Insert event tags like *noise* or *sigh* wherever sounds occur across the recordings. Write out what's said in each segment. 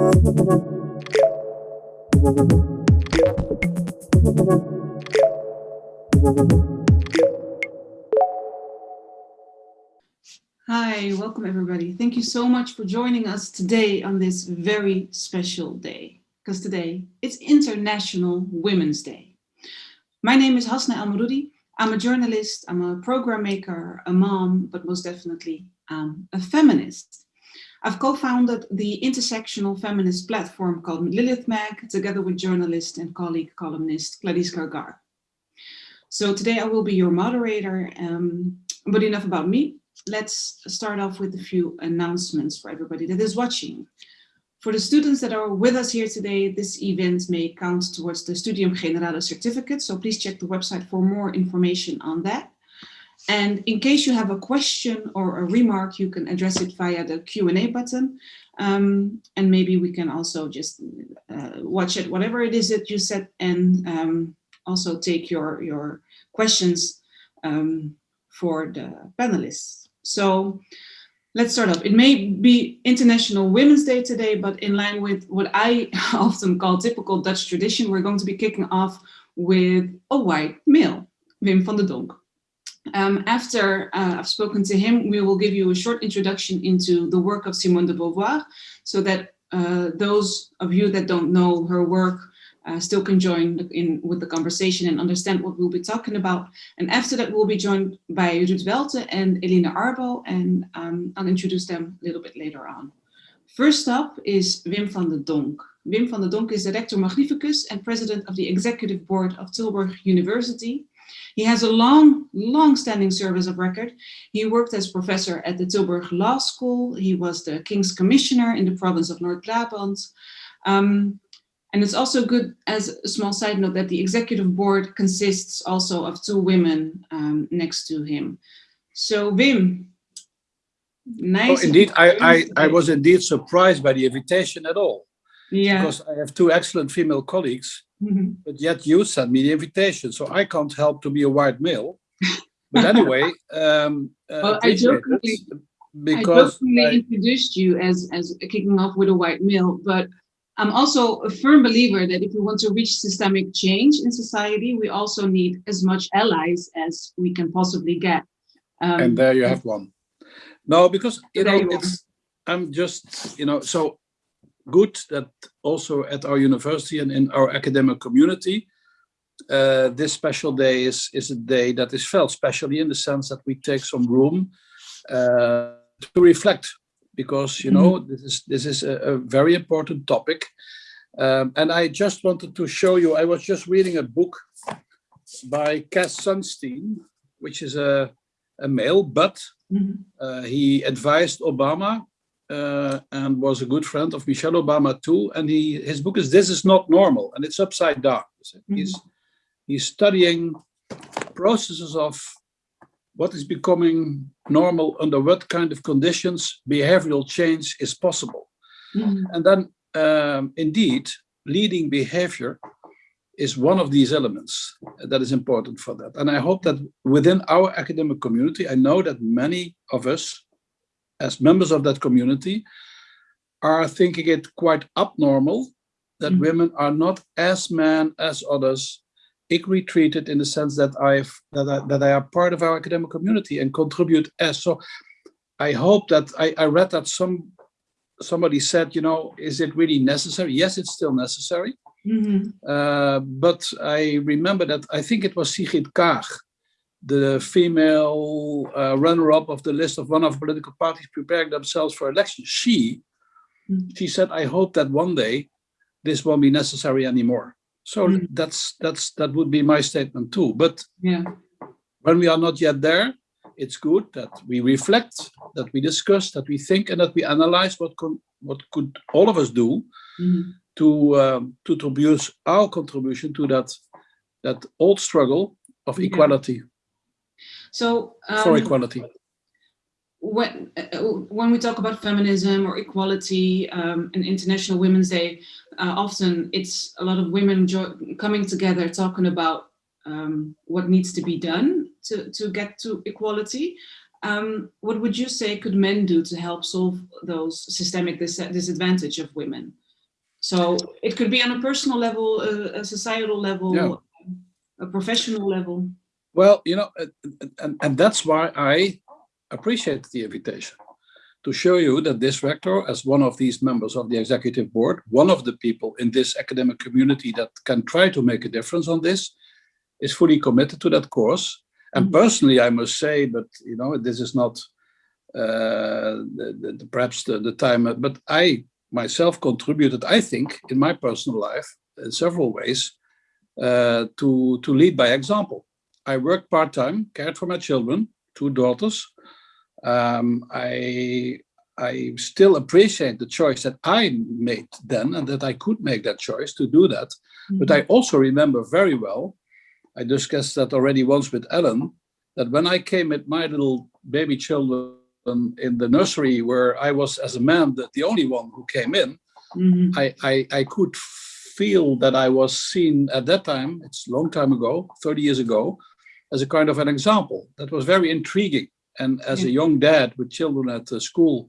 Hi, welcome everybody. Thank you so much for joining us today on this very special day, because today it's International Women's Day. My name is Hasna Elmaroudi. I'm a journalist, I'm a program maker, a mom, but most definitely I'm a feminist. I've co-founded the intersectional feminist platform called Lilith Mag, together with journalist and colleague columnist Gladys Gargar. So today I will be your moderator, um, but enough about me. Let's start off with a few announcements for everybody that is watching. For the students that are with us here today, this event may count towards the Studium Generale certificate, so please check the website for more information on that. And in case you have a question or a remark, you can address it via the Q&A button. Um, and maybe we can also just uh, watch it, whatever it is that you said, and um, also take your, your questions um, for the panelists. So let's start off. It may be International Women's Day today, but in line with what I *laughs* often call typical Dutch tradition, we're going to be kicking off with a white male, Wim van der Donk. Um, after uh, I've spoken to him, we will give you a short introduction into the work of Simone de Beauvoir, so that uh, those of you that don't know her work uh, still can join in with the conversation and understand what we'll be talking about. And after that, we'll be joined by Ruud Welten and Elina Arbo, and um, I'll introduce them a little bit later on. First up is Wim van der Donk. Wim van der Donk is the Rector Magnificus and President of the Executive Board of Tilburg University. He has a long, long-standing service of record. He worked as professor at the Tilburg Law School. He was the King's Commissioner in the province of North Brabant. Um, and it's also good as a small side note that the executive board consists also of two women um, next to him. So Wim, nice. Oh, indeed, I, I, I was indeed surprised by the invitation at all. Yeah. Because I have two excellent female colleagues, mm -hmm. but yet you sent me the invitation, so I can't help to be a white male. But anyway, *laughs* um, uh, well, I jokingly, because I jokingly I, introduced you as as kicking off with a white male, but I'm also a firm believer that if we want to reach systemic change in society, we also need as much allies as we can possibly get. Um, and there you have one. No, because, you know, it's, I'm just, you know, so good that also at our university and in our academic community, uh, this special day is, is a day that is felt, especially in the sense that we take some room uh, to reflect because you know mm -hmm. this is this is a, a very important topic um, and I just wanted to show you I was just reading a book by Cass Sunstein which is a, a male but mm -hmm. uh, he advised Obama uh, and was a good friend of Michelle Obama too and he his book is This is Not Normal and it's upside down mm -hmm. he's he's studying processes of what is becoming normal, under what kind of conditions behavioral change is possible. Mm -hmm. And then um, indeed, leading behavior is one of these elements that is important for that. And I hope that within our academic community, I know that many of us, as members of that community, are thinking it quite abnormal that mm -hmm. women are not as men as others equally treated in the sense that I've that I, that I are part of our academic community and contribute as so. I hope that I, I read that some somebody said, you know, is it really necessary? Yes, it's still necessary. Mm -hmm. uh, but I remember that I think it was Sigrid Kaag, the female uh, runner-up of the list of one of political parties preparing themselves for election. She, mm she said, I hope that one day this won't be necessary anymore. So mm. that's that's that would be my statement too. But yeah, when we are not yet there, it's good that we reflect, that we discuss, that we think, and that we analyze what what could all of us do mm. to um, to contribute our contribution to that that old struggle of yeah. equality. So um, for equality when uh, when we talk about feminism or equality um, and International Women's Day, uh, often it's a lot of women coming together talking about um, what needs to be done to, to get to equality. Um, what would you say could men do to help solve those systemic dis disadvantage of women? So it could be on a personal level, a, a societal level, Yeah. a professional level. Well, you know, and, and, that's why I appreciate the invitation to show you that this rector, as one of these members of the executive board, one of the people in this academic community that can try to make a difference on this, is fully committed to that course. And Mhm. personally, I must say, but you know, this is not uh, the, the, the- perhaps the, the time, but I myself contributed, I think, in my personal life, in several ways, uh, to to lead by example. I worked part time, cared for my children, two daughters. Um, I I still appreciate the choice that I made then, and that I could make that choice to do that. But I also remember very well, I discussed that already once with Ellen, that when I came with my little baby children in the nursery, where I was as a man the, the only one who came in, Mhm. I, I, I could feel that I was seen at that time, it's a long time ago, 30 years ago, as a kind of an example. That was very intriguing. And as a young dad with children at the school,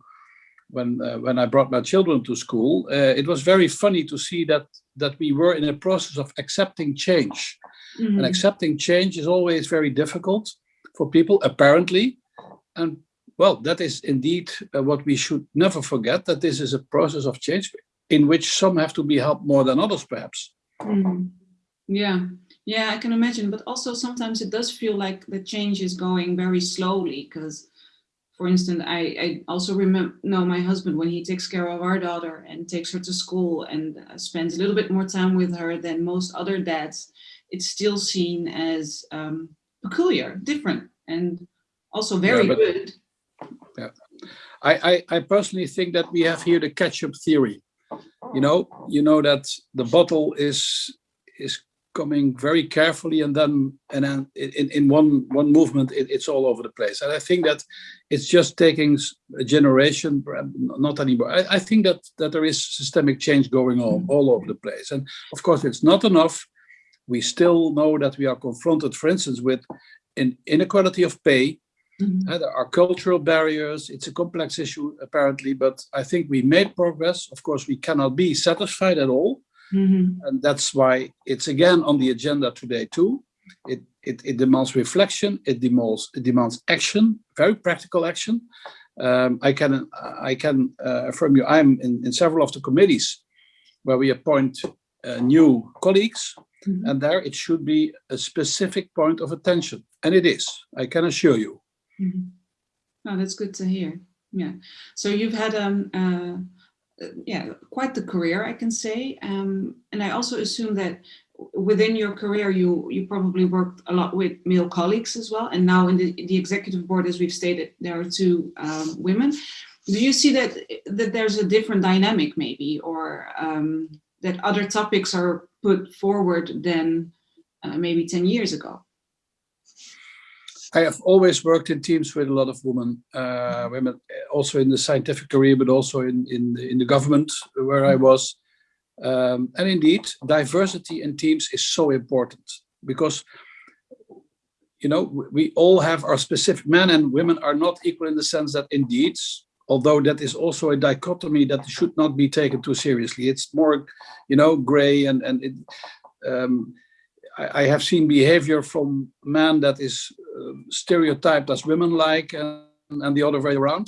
when uh, when I brought my children to school, uh, it was very funny to see that that we were in a process of accepting change. And Mhm. accepting change is always very difficult for people, apparently. And well, that is indeed uh, what we should never forget, that this is a process of change in which some have to be helped more than others, perhaps. Mhm. Yeah, yeah, I can imagine. But also sometimes it does feel like the change is going very slowly because, for instance, I, I also remember know my husband when he takes care of our daughter and takes her to school and uh, spends a little bit more time with her than most other dads. It's still seen as um, peculiar, different, and also very but- good. I, I, I personally think that we have here the catch-up theory. You know, you know that the bottle is is coming very carefully, and then and then in, in one one movement, it, it's all over the place. And I think that it's just taking a generation, um, not anymore. I, I think that that there is systemic change going on mm-hmm. all over the place, and of course, it's not enough. We still know that we are confronted, for instance, with an inequality of pay, Mhm. uh, there are cultural barriers. It's a complex issue, apparently, but I think we made progress. Of course, we cannot be satisfied at all. Mhm. And that's why it's again on the agenda today, too. It, it, it demands reflection, it demands, it demands action, very practical action. Um, I can, I can uh, affirm you, I'm in, in several of the committees where we appoint uh, new colleagues, Mhm. and there it should be a specific point of attention. And it is, I can assure you. Mhm. Oh, that's good to hear. Yeah. So you've had um uh, yeah quite the career, I can say. Um, and I also assume that within your career, you you probably worked a lot with male colleagues as well. And now in the the executive board, as we've stated, there are two um, women. Do you see that that there's a different dynamic, maybe, or um, that other topics are put forward than uh, maybe ten years ago? I have always worked in teams with a lot of women, uh, women uh, also in the scientific career, but also in in the, in the government where I was. Um, and indeed, diversity in teams is so important because you know we- we all have our specific men and women are not equal in the sense that indeed, although that is also a dichotomy that should not be taken too seriously. It's more, you know, gray and and it, um, I, have seen behavior from men that is uh, stereotyped as women-like and, and the other way around.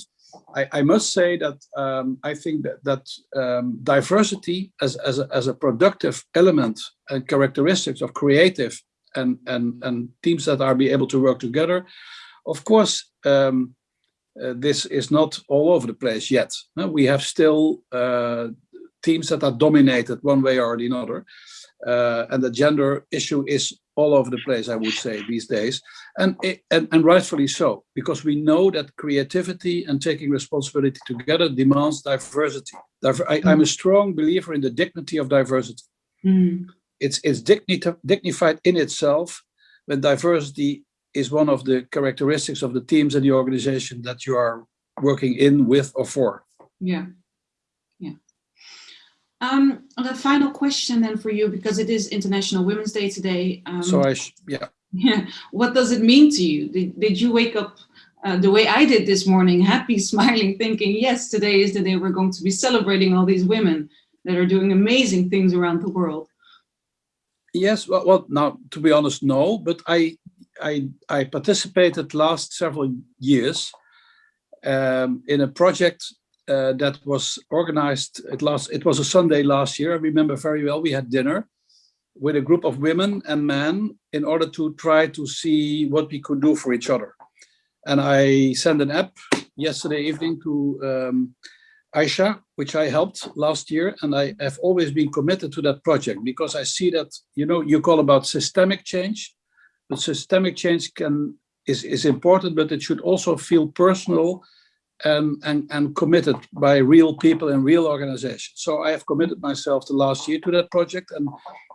I, I must say that um, I think that, that um, diversity as, as, a, as a productive element and characteristics of creative and, and, and teams that are be able to work together, of course, um, uh, this is not all over the place yet. No, we have still uh, teams that are dominated one way or the other. Uh, and the gender issue is all over the place, I would say, these days, and, it, and and rightfully so, because we know that creativity and taking responsibility together demands diversity. Diver I, I'm a strong believer in the dignity of diversity. Mm. It's it's dignity, dignified in itself when diversity is one of the characteristics of the teams and the organization that you are working in, with, or for. Yeah. Um, the final question then for you, because it is International Women's Day today. Um, So I, yeah. yeah, *laughs* what does it mean to you? Did, did you wake up uh, the way I did this morning, *laughs* happy, smiling, thinking, yes, today is the day we're going to be celebrating all these women? that are doing amazing things around the world. Yes, well, well now, to be honest, no, but I, I, I participated last several years um, in a project uh, that was organized at last, it was a Sunday last year, I remember very well, we had dinner with a group of women and men in order to try to see what we could do for each other. And I sent an app yesterday evening to um, Aisha, which I helped last year, and I have always been committed to that project because I see that, you know, you call about systemic change, but systemic change can is, is important, but it should also feel personal and, and, and committed by real people and real organizations. So I have committed myself the last year to that project and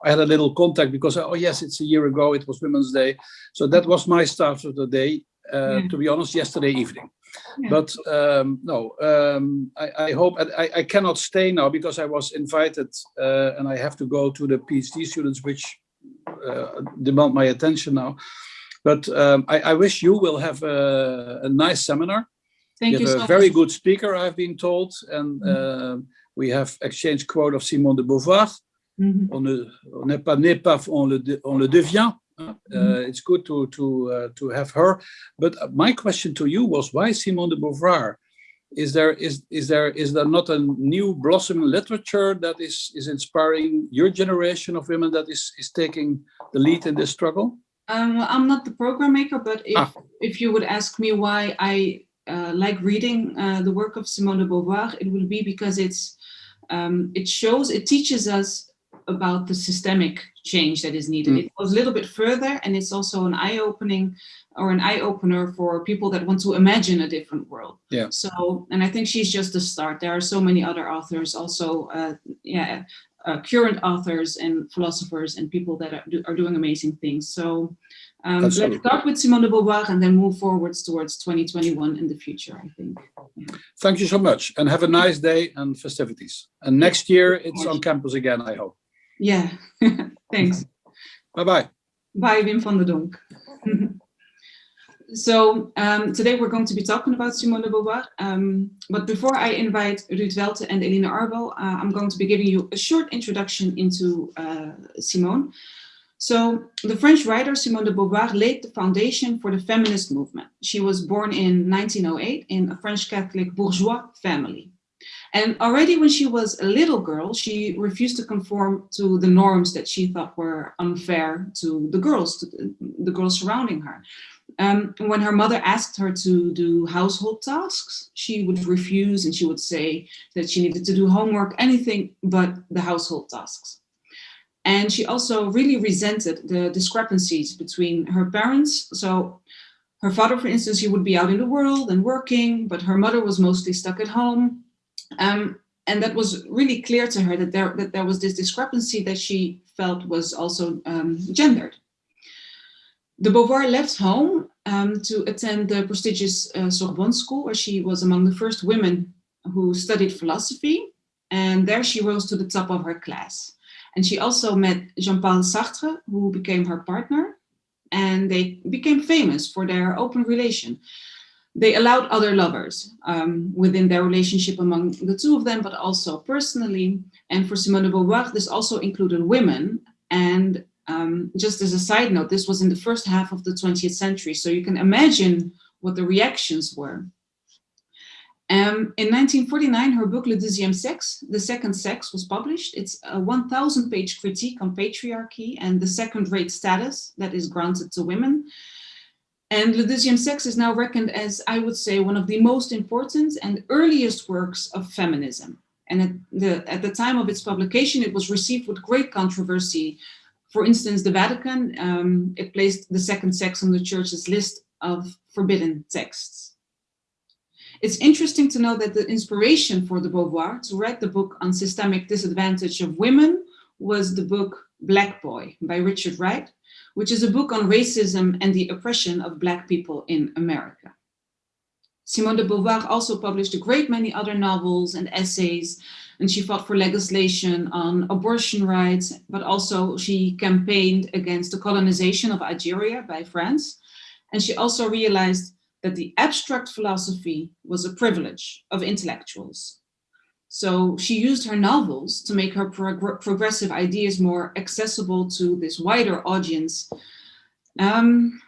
I had a little contact because, oh yes, it's a year ago, it was Women's Day. So that was my start of the day, uh, yeah. to be honest, yesterday evening. Yeah. But um, no, um, I, I, hope, I, I, cannot stay now because I was invited uh, and I have to go to the PhD students, which uh, demand my attention now. But um, I, I, wish you will have a, a nice seminar Thank you, you have so a very much. good speaker, I've been told, and Mm-hmm. uh, we have exchanged quote of Simone de Beauvoir. On ne on n'est pas né, pas on le de- on le devient. Uh, Mhm. It's good to to uh, to have her. But my question to you was why Simone de Beauvoir? Is there is is there is there not a new blossoming literature that is is inspiring your generation of women that is is taking the lead in this struggle? Um, I'm not the program maker, but if, Ah. if you would ask me why I uh, like reading uh, the work of Simone de Beauvoir, it will be because it's um, it shows, it teaches us about the systemic change that is needed. Mm. It goes a little bit further and it's also an eye-opening or an eye-opener for people that want to imagine a different world. Yeah. So, and I think she's just the start. There are so many other authors also, uh, yeah, uh, current authors and philosophers and people that are, do, are doing amazing things. So um, let's start with Simone de Beauvoir and then move forwards towards 2021 in the future, I think. Thank you so much and have a nice day and festivities. And next year it's on campus again, I hope. Yeah, *laughs* thanks. Bye-bye. Bye, Wim van der Donk. *laughs* so um, today we're going to be talking about Simone de Beauvoir. Um, but before I invite Ruud Welten and Elina Arbo, uh, I'm going to be giving you a short introduction into uh, Simone. So the French writer Simone de Beauvoir laid the foundation for the feminist movement. She was born in 1908 in a French Catholic bourgeois family. And already when she was a little girl, she refused to conform to the norms that she thought were unfair to the girls, to the, the girls surrounding her. Um, when her mother asked her to do household tasks, she would refuse and she would say that she needed to do homework, anything but the household tasks. And she also really resented the discrepancies between her parents. So her father, for instance, he would be out in the world and working, but her mother was mostly stuck at home. Um, and that was really clear to her that there, that there was this discrepancy that she felt was also um, gendered. De Beauvoir left home um, to attend the prestigious uh, Sorbonne school, where she was among the first women who studied philosophy. And there she rose to the top of her class. And she also met Jean-Paul Sartre, who became her partner. And they became famous for their open relation they allowed other lovers um, within their relationship among the two of them, but also personally. And for Simone de Beauvoir, this also included women. And um, just as a side note, this was in the first half of the 20th century. So you can imagine what the reactions were. Um, in 1949, her book Le Deuxième The Second Sex, was published. It's a 1,000 page critique on patriarchy and the second rate status that is granted to women. And Le Deuxième is now reckoned as, I would say, one of the most important and earliest works of feminism. And at the, at the time of its publication, it was received with great controversy. For instance, the Vatican, um, it placed the second sex on the church's list of forbidden texts. It's interesting to know that the inspiration for de Beauvoir to write the book on systemic disadvantage of women was the book Black Boy by Richard Wright, which is a book on racism and the oppression of Black people in America. Simone de Beauvoir also published a great many other novels and essays, and she fought for legislation on abortion rights, but also she campaigned against the colonization of Algeria by France. And she also realized that the abstract philosophy was a privilege of intellectuals. So she used her novels to make her prog progressive ideas more accessible to this wider audience. Um,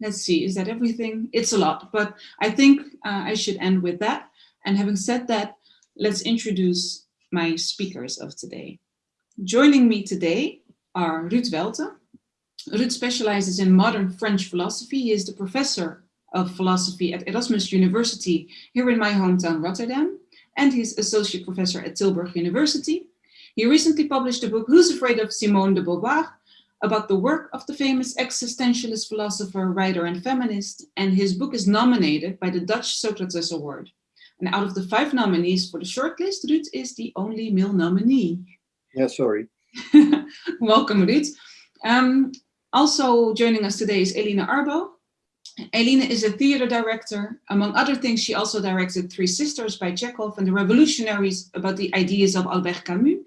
let's see, is that everything? It's a lot, but I think uh, I should end with that. And having said that, let's introduce my speakers of today. Joining me today are Ruud Welten. Ruud specializes in modern French philosophy. He is the professor of philosophy at Erasmus University here in my hometown, Rotterdam and he's associate professor at Tilburg University. He recently published a book, Who's Afraid of Simone de Beauvoir, about the work of the famous existentialist philosopher, writer, and feminist, and his book is nominated by the Dutch Socrates Award. And out of the five nominees for the shortlist, Ruud is the only male nominee. Yeah, sorry. *laughs* Welcome, Ruud. Um, also joining us today is Eline Arbo. Eline is a theater director. Among other things, she also directed Three Sisters by Chekhov and The Revolutionaries about the ideas of Albert Camus.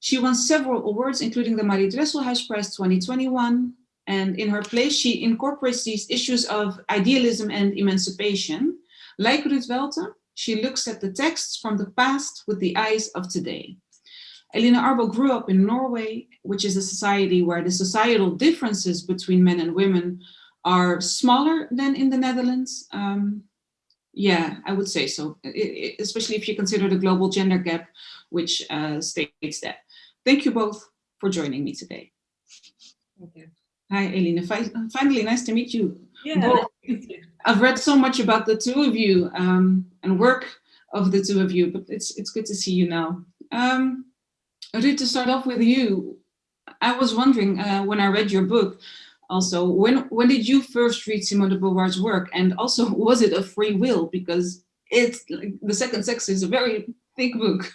She won several awards, including the Marie Dresselhuys Prize 2021. And in her plays, she incorporates these issues of idealism and emancipation. Like Ruud Welten, she looks at the texts from the past with the eyes of today. Eline Arbo grew up in Norway, which is a society where the societal differences between men and women are smaller than in the Netherlands. Um, yeah, I would say so, it, it, especially if you consider the global gender gap, which uh, states that. Thank you both for joining me today. Thank you. Hi, Eline. Finally, nice to meet you. Yeah, I've read so much about the two of you um, and work of the two of you, but it's it's good to see you now. Um, Ruud, to start off with you, I was wondering uh, when I read your book, also when when did you first read Simone de Beauvoir's work? And also *laughs* was it a free will? Because it's like, the second sex is a very thick book.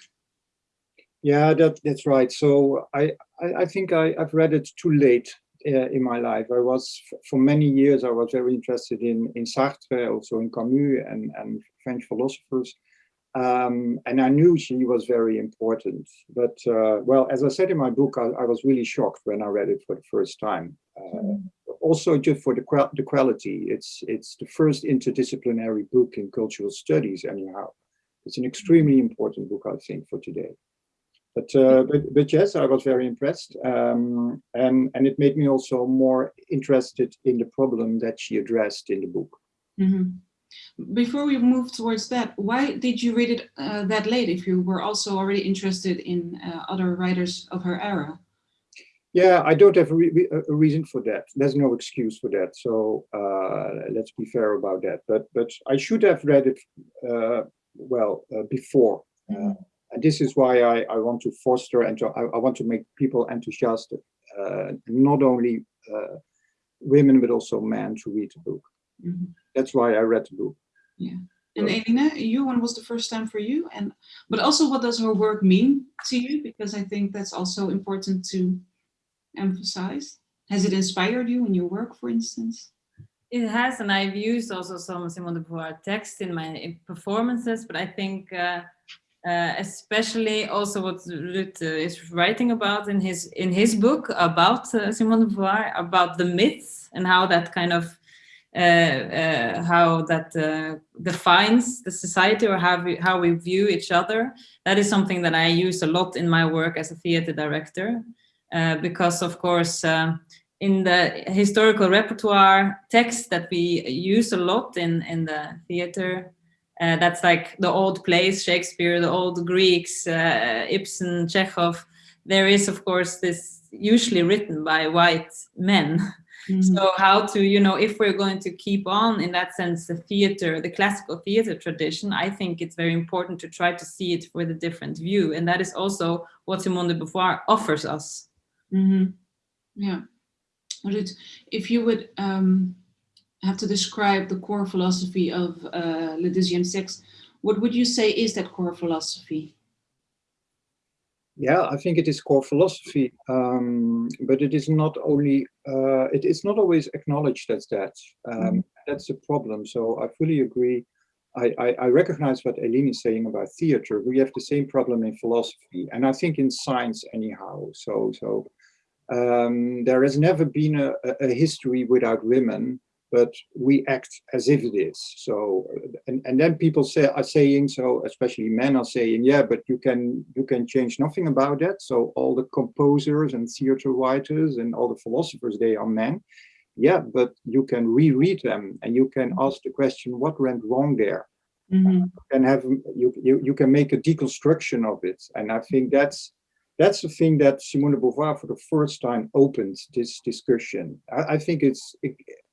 Yeah that that's right. So i i, I think I, i've read it too late uh, in my life. I was for many years i was very interested in in sartre also in camus and and french philosophers um, and I knew she was very important. But uh, well, as I said in my book, I, I, was really shocked when I read it for the first time. Uh, mm. Also, just for the, the quality, it's it's the first interdisciplinary book in cultural studies. Anyhow, it's an extremely important book, I think, for today. But uh, but, but yes, I was very impressed, um, and and it made me also more interested in the problem that she addressed in the book. Mm -hmm. Before we move towards that, why did you read it uh, that late if you were also already interested in uh, other writers of her era? Yeah, I don't have a, re a, reason for that. There's no excuse for that. So uh, let's be fair about that. But but I should have read it uh, well uh, before. Mm and this is why I, I want to foster and to, I, I want to make people enthusiastic, uh, not only women but also men to read the book. That's why I read the book. Yeah. And Eline, you, when was the first time for you? And but also what does her work mean to you? Because I think that's also important to emphasize. Has it inspired you in your work, for instance? It has, and I've used also some Simone de Beauvoir text in my performances, but I think uh, uh, especially also what Ruud uh, is writing about in his in his book about uh, Simone de Beauvoir, about the myths and how that kind of how that uh, defines the society or how we, how we view each other. That is something that I use a lot in my work as a theater director, because of course, in the historical repertoire text that we use a lot in, in the theater, uh, that's like the old plays, Shakespeare, the old Greeks, uh, Ibsen, Chekhov. There is, of course, this usually written by white men. *laughs* Mm -hmm. So how to, you know, if we're going to keep on in that sense, the theater, the classical theater tradition, I think it's very important to try to see it with a different view. And that is also what Simone de Beauvoir offers us. Mm -hmm. Yeah. If you would um, have to describe the core philosophy of uh, Le Deuxième Sexe, what would you say is that core philosophy? Yeah, I think it is core philosophy, um, but it is not only, uh, it is not always acknowledged as that. Um, mm. That's the problem. So I fully agree. I, I, I, recognize what Eline is saying about theater. We have the same problem in philosophy, and I think in science anyhow. So, so um, there has never been a, a history without women, but we act as if it is. So, and, and then people say are saying so, especially men are saying, yeah, but you can you can change nothing about that. So all the composers and theater writers and all the philosophers, they are men. Yeah, but you can reread them and you can ask the question, what went wrong there? Mm -hmm. And have you, you you can make a deconstruction of it. And I think that's that's the thing that Simone de Beauvoir for the first time opened this discussion. I, I think it's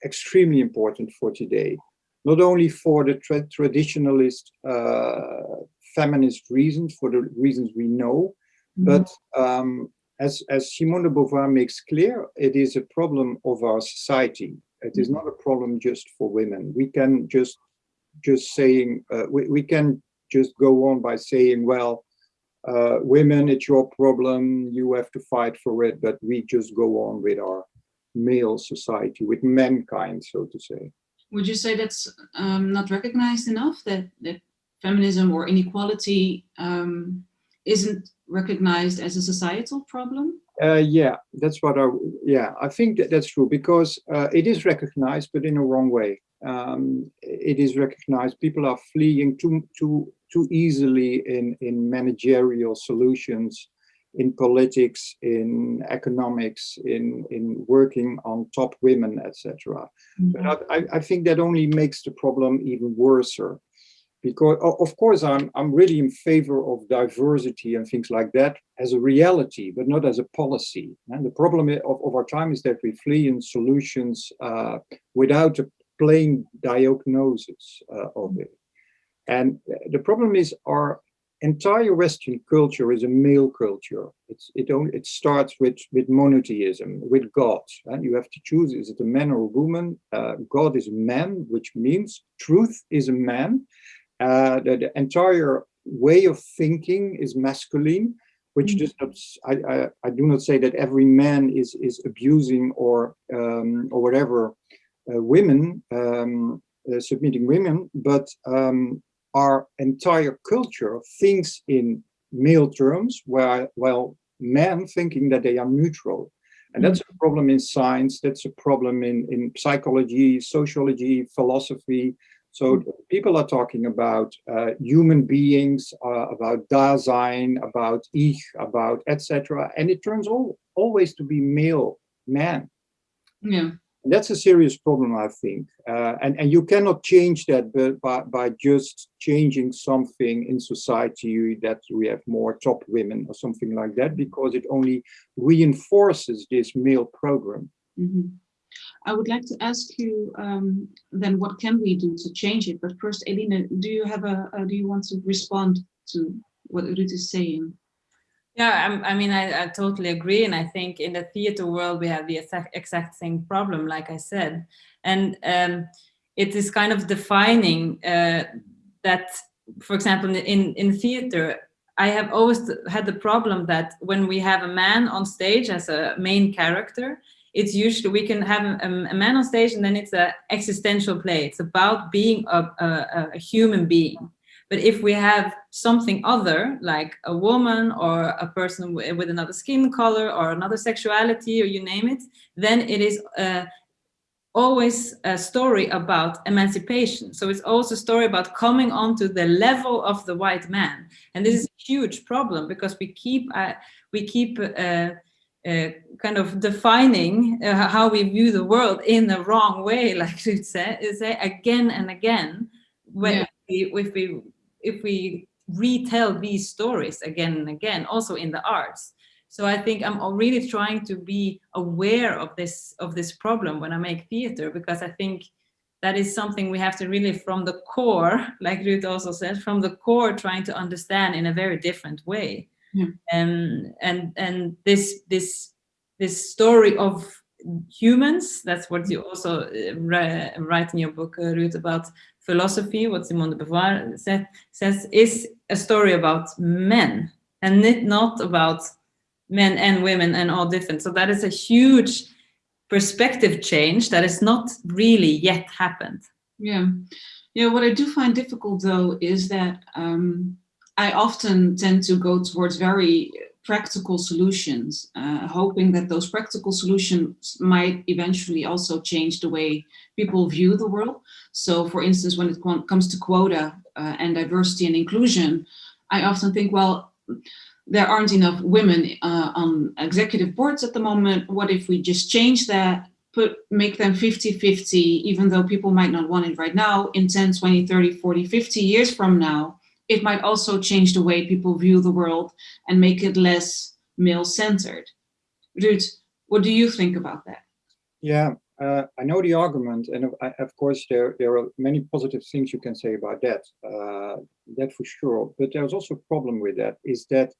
extremely important for today, not only for the tra traditionalist uh, feminist reasons, for the reasons we know, mm -hmm. but um, as, as Simone de Beauvoir makes clear, it is a problem of our society. It is not a problem just for women. We can just just saying uh, we, we can just go on by saying, well, uh, women, it's your problem, you have to fight for it, but we just go on with our male society, with mankind, so to say. Would you say that's um, not recognized enough, that, that feminism or inequality um, isn't recognized as a societal problem? Uh, yeah, that's what I, yeah, I think that that's true because uh, it is recognized, but in a wrong way. Um, it is recognized, people are fleeing to, too, too easily in, in managerial solutions in politics, in economics, in, in working on top women, etc. Mm -hmm. But I, I think that only makes the problem even worse. Because of course I'm I'm really in favor of diversity and things like that as a reality, but not as a policy. And the problem of, of our time is that we flee in solutions uh, without a plain diagnosis uh, of it. And the problem is our entire Western culture is a male culture. It's, it only it starts with with monotheism, with God, and you have to choose: is it a man or a woman? Uh, God is a man, which means truth is a man. Uh, the, the, entire way of thinking is masculine, which mm. does not. I, I, I do not say that every man is is abusing or um, or whatever uh, women. Um, uh, submitting women, but um, our entire culture thinks in male terms, while, while men thinking that they are neutral. And that's a problem in science, that's a problem in, in psychology, sociology, philosophy. So people are talking about uh, human beings, uh, about Dasein, about Ich, about etc. And it turns all, always to be male, man. Yeah that's a serious problem, I think. Uh, and, and you cannot change that by, by just changing something in society that we have more top women or something like that, because it only reinforces this male program. Mm -hmm. I would like to ask you um, then what can we do to change it? But first, Elina, do you have a, uh, do you want to respond to what Ruud is saying? Yeah, I, I mean, I, I, totally agree. And I think in the theater world, we have the exact, exact same problem, like I said. And um, it is kind of defining uh, that, for example, in, in theater, I have always had the problem that when we have a man on stage as a main character, it's usually we can have a, a man on stage and then it's an existential play. It's about being a, a, a human being. But if we have something other, like a woman or a person with another skin color or another sexuality or you name it, then it is uh, always a story about emancipation. So it's also a story about coming onto the level of the white man. And this is a huge problem because we keep, uh, we keep uh, uh, kind of defining uh, how we view the world in the wrong way, *laughs* like you say, say again and again. When yeah. we, if we if we retell these stories again and again, also in the arts. So I think I'm really trying to be aware of this of this problem when I make theater, because I think that is something we have to really from the core, *laughs* like Ruud also said, from the core trying to understand in a very different way. Yeah. And and and this this this story of humans, that's what you also uh, write in your book, uh, Ruud, about philosophy, what Simone de Beauvoir said, says is a story about men and not about men and women and all different. So that is a huge perspective change that is not really yet happened. Yeah. Yeah, what I do find difficult though is that um, I often tend to go towards very practical solutions, uh, hoping that those practical solutions might eventually also change the way people view the world. So for instance, when it comes to quota uh, and diversity and inclusion, I often think, well, there aren't enough women uh, on executive boards at the moment. What if we just change that, put make them 50-50, even though people might not want it right now, in 10, 20, 30, 40, 50 years from now, it might also change the way people view the world and make it less male-centered. Ruud, what do you think about that? Yeah, uh, I know the argument, and of, course there there are many positive things you can say about that. Uh, that for sure. But there's also a problem with that. Is that,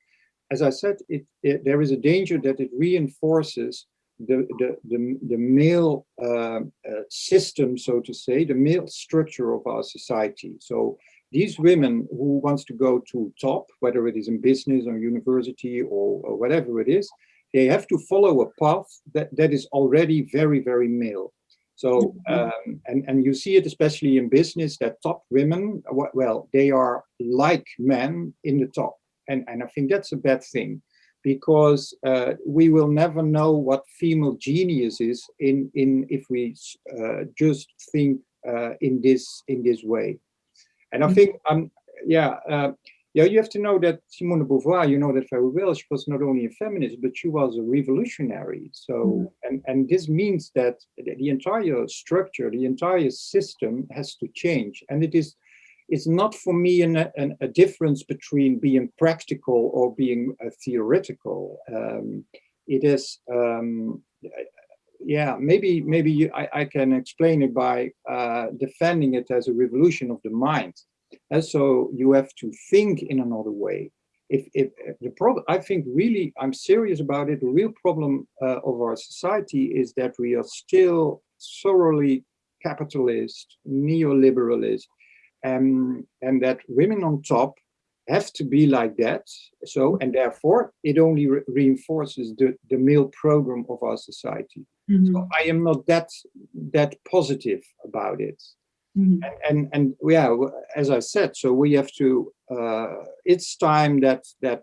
as I said, it, it there is a danger that it reinforces the the the, the male uh, uh system, so to say, the male structure of our society. So these women who wants to go to top, whether it is in business or university or, or whatever it is, they have to follow a path that, that is already very, very male. So, mm-hmm. um, and, and you see it especially in business that top women, well, they are like men in the top. And, and I think that's a bad thing because uh, we will never know what female genius is in, in if we uh, just think uh, in this in this way. And I mm-hmm. think, um, yeah, uh, yeah, you have to know that Simone de Beauvoir, you know that very well, she was not only a feminist, but she was a revolutionary. So, mm. and, and this means that the entire structure, the entire system has to change. And it is, it's not for me an, an, a difference between being practical or being uh, theoretical. Um, it is, um, yeah, maybe maybe you, I, I can explain it by uh, defending it as a revolution of the mind. And so you have to think in another way. If, if, the problem, I think really, I'm serious about it. The real problem uh, of our society is that we are still thoroughly capitalist, neoliberalist, um, and that women on top have to be like that. So, and therefore it only re reinforces the, the male program of our society. Mm -hmm. So I am not that, that positive about it. Mm -hmm. and, and, and yeah, as I said, so we have to. Uh, it's time that that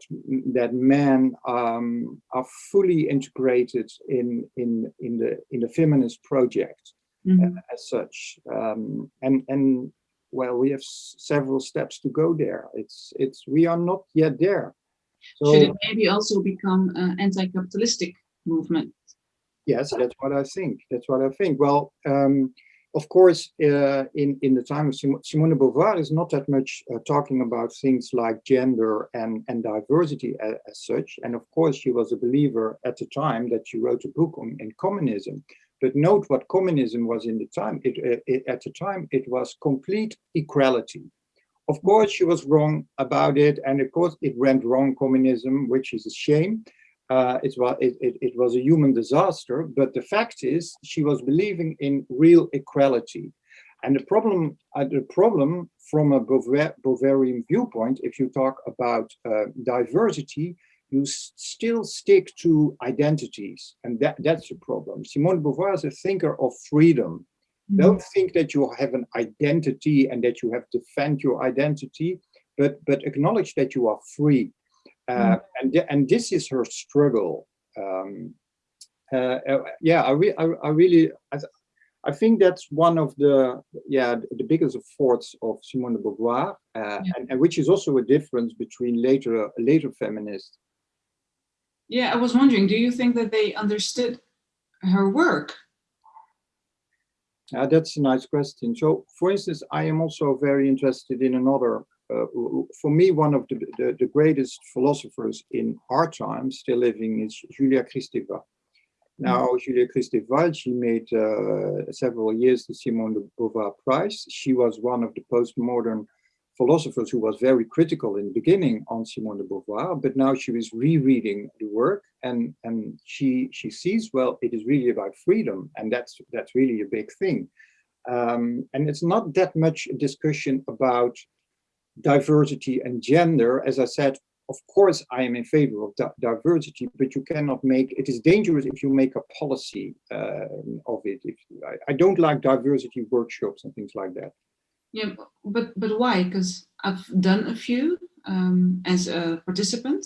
that men um, are fully integrated in in in the in the feminist project mm -hmm. uh, as such. Um, and and well, we have several steps to go there. It's it's we are not yet there. So, Should it maybe also become an anti-capitalistic movement? Yes, that's what I think. That's what I think. Well, um, of course, uh, in in the time of Simone de Beauvoir is not that much uh, talking about things like gender and and diversity as, as, such. And of course, she was a believer at the time that she wrote a book on in communism. But note what communism was in the time. It, uh, it, at the time, it was complete equality. Of course, she was wrong about it, and of course, it went wrong. Communism, which is a shame. Uh, it, was, it, it, it, was a human disaster, but the fact is she was believing in real equality. And the problem, uh, the problem from a Beauvoirian viewpoint, if you talk about uh, diversity, you still stick to identities, and that, that's the problem. Simone de Beauvoir is a thinker of freedom. Mm. Don't think that you have an identity and that you have to defend your identity, but but acknowledge that you are free. Uh, mm. and and this is her struggle. Um, uh, uh, yeah, I, re I, I really I, I, think that's one of the yeah the biggest efforts of Simone de Beauvoir, uh, yeah. and, and, which is also a difference between later later feminists yeah, I was wondering, do you think that they understood her work? Uh, that's a nice question. So, for instance, I am also very interested in another, for me, one of the, the, the, greatest philosophers in our time still living is Julia Kristeva. Now, mm. Julia Kristeva, she made uh, several years the Simone de Beauvoir Prize. She was one of the postmodern philosophers who was very critical in the beginning on Simone de Beauvoir, but now she is rereading the work and, and she, she sees, well, it is really about freedom. And that's, that's really a big thing. Um, and it's not that much discussion about diversity and gender. As I said, of course, I am in favor of diversity, but you cannot make, it is dangerous if you make a policy uh, of it. If I, I don't like diversity workshops and things like that. Yeah, but but why? Because I've done a few um, as a participant,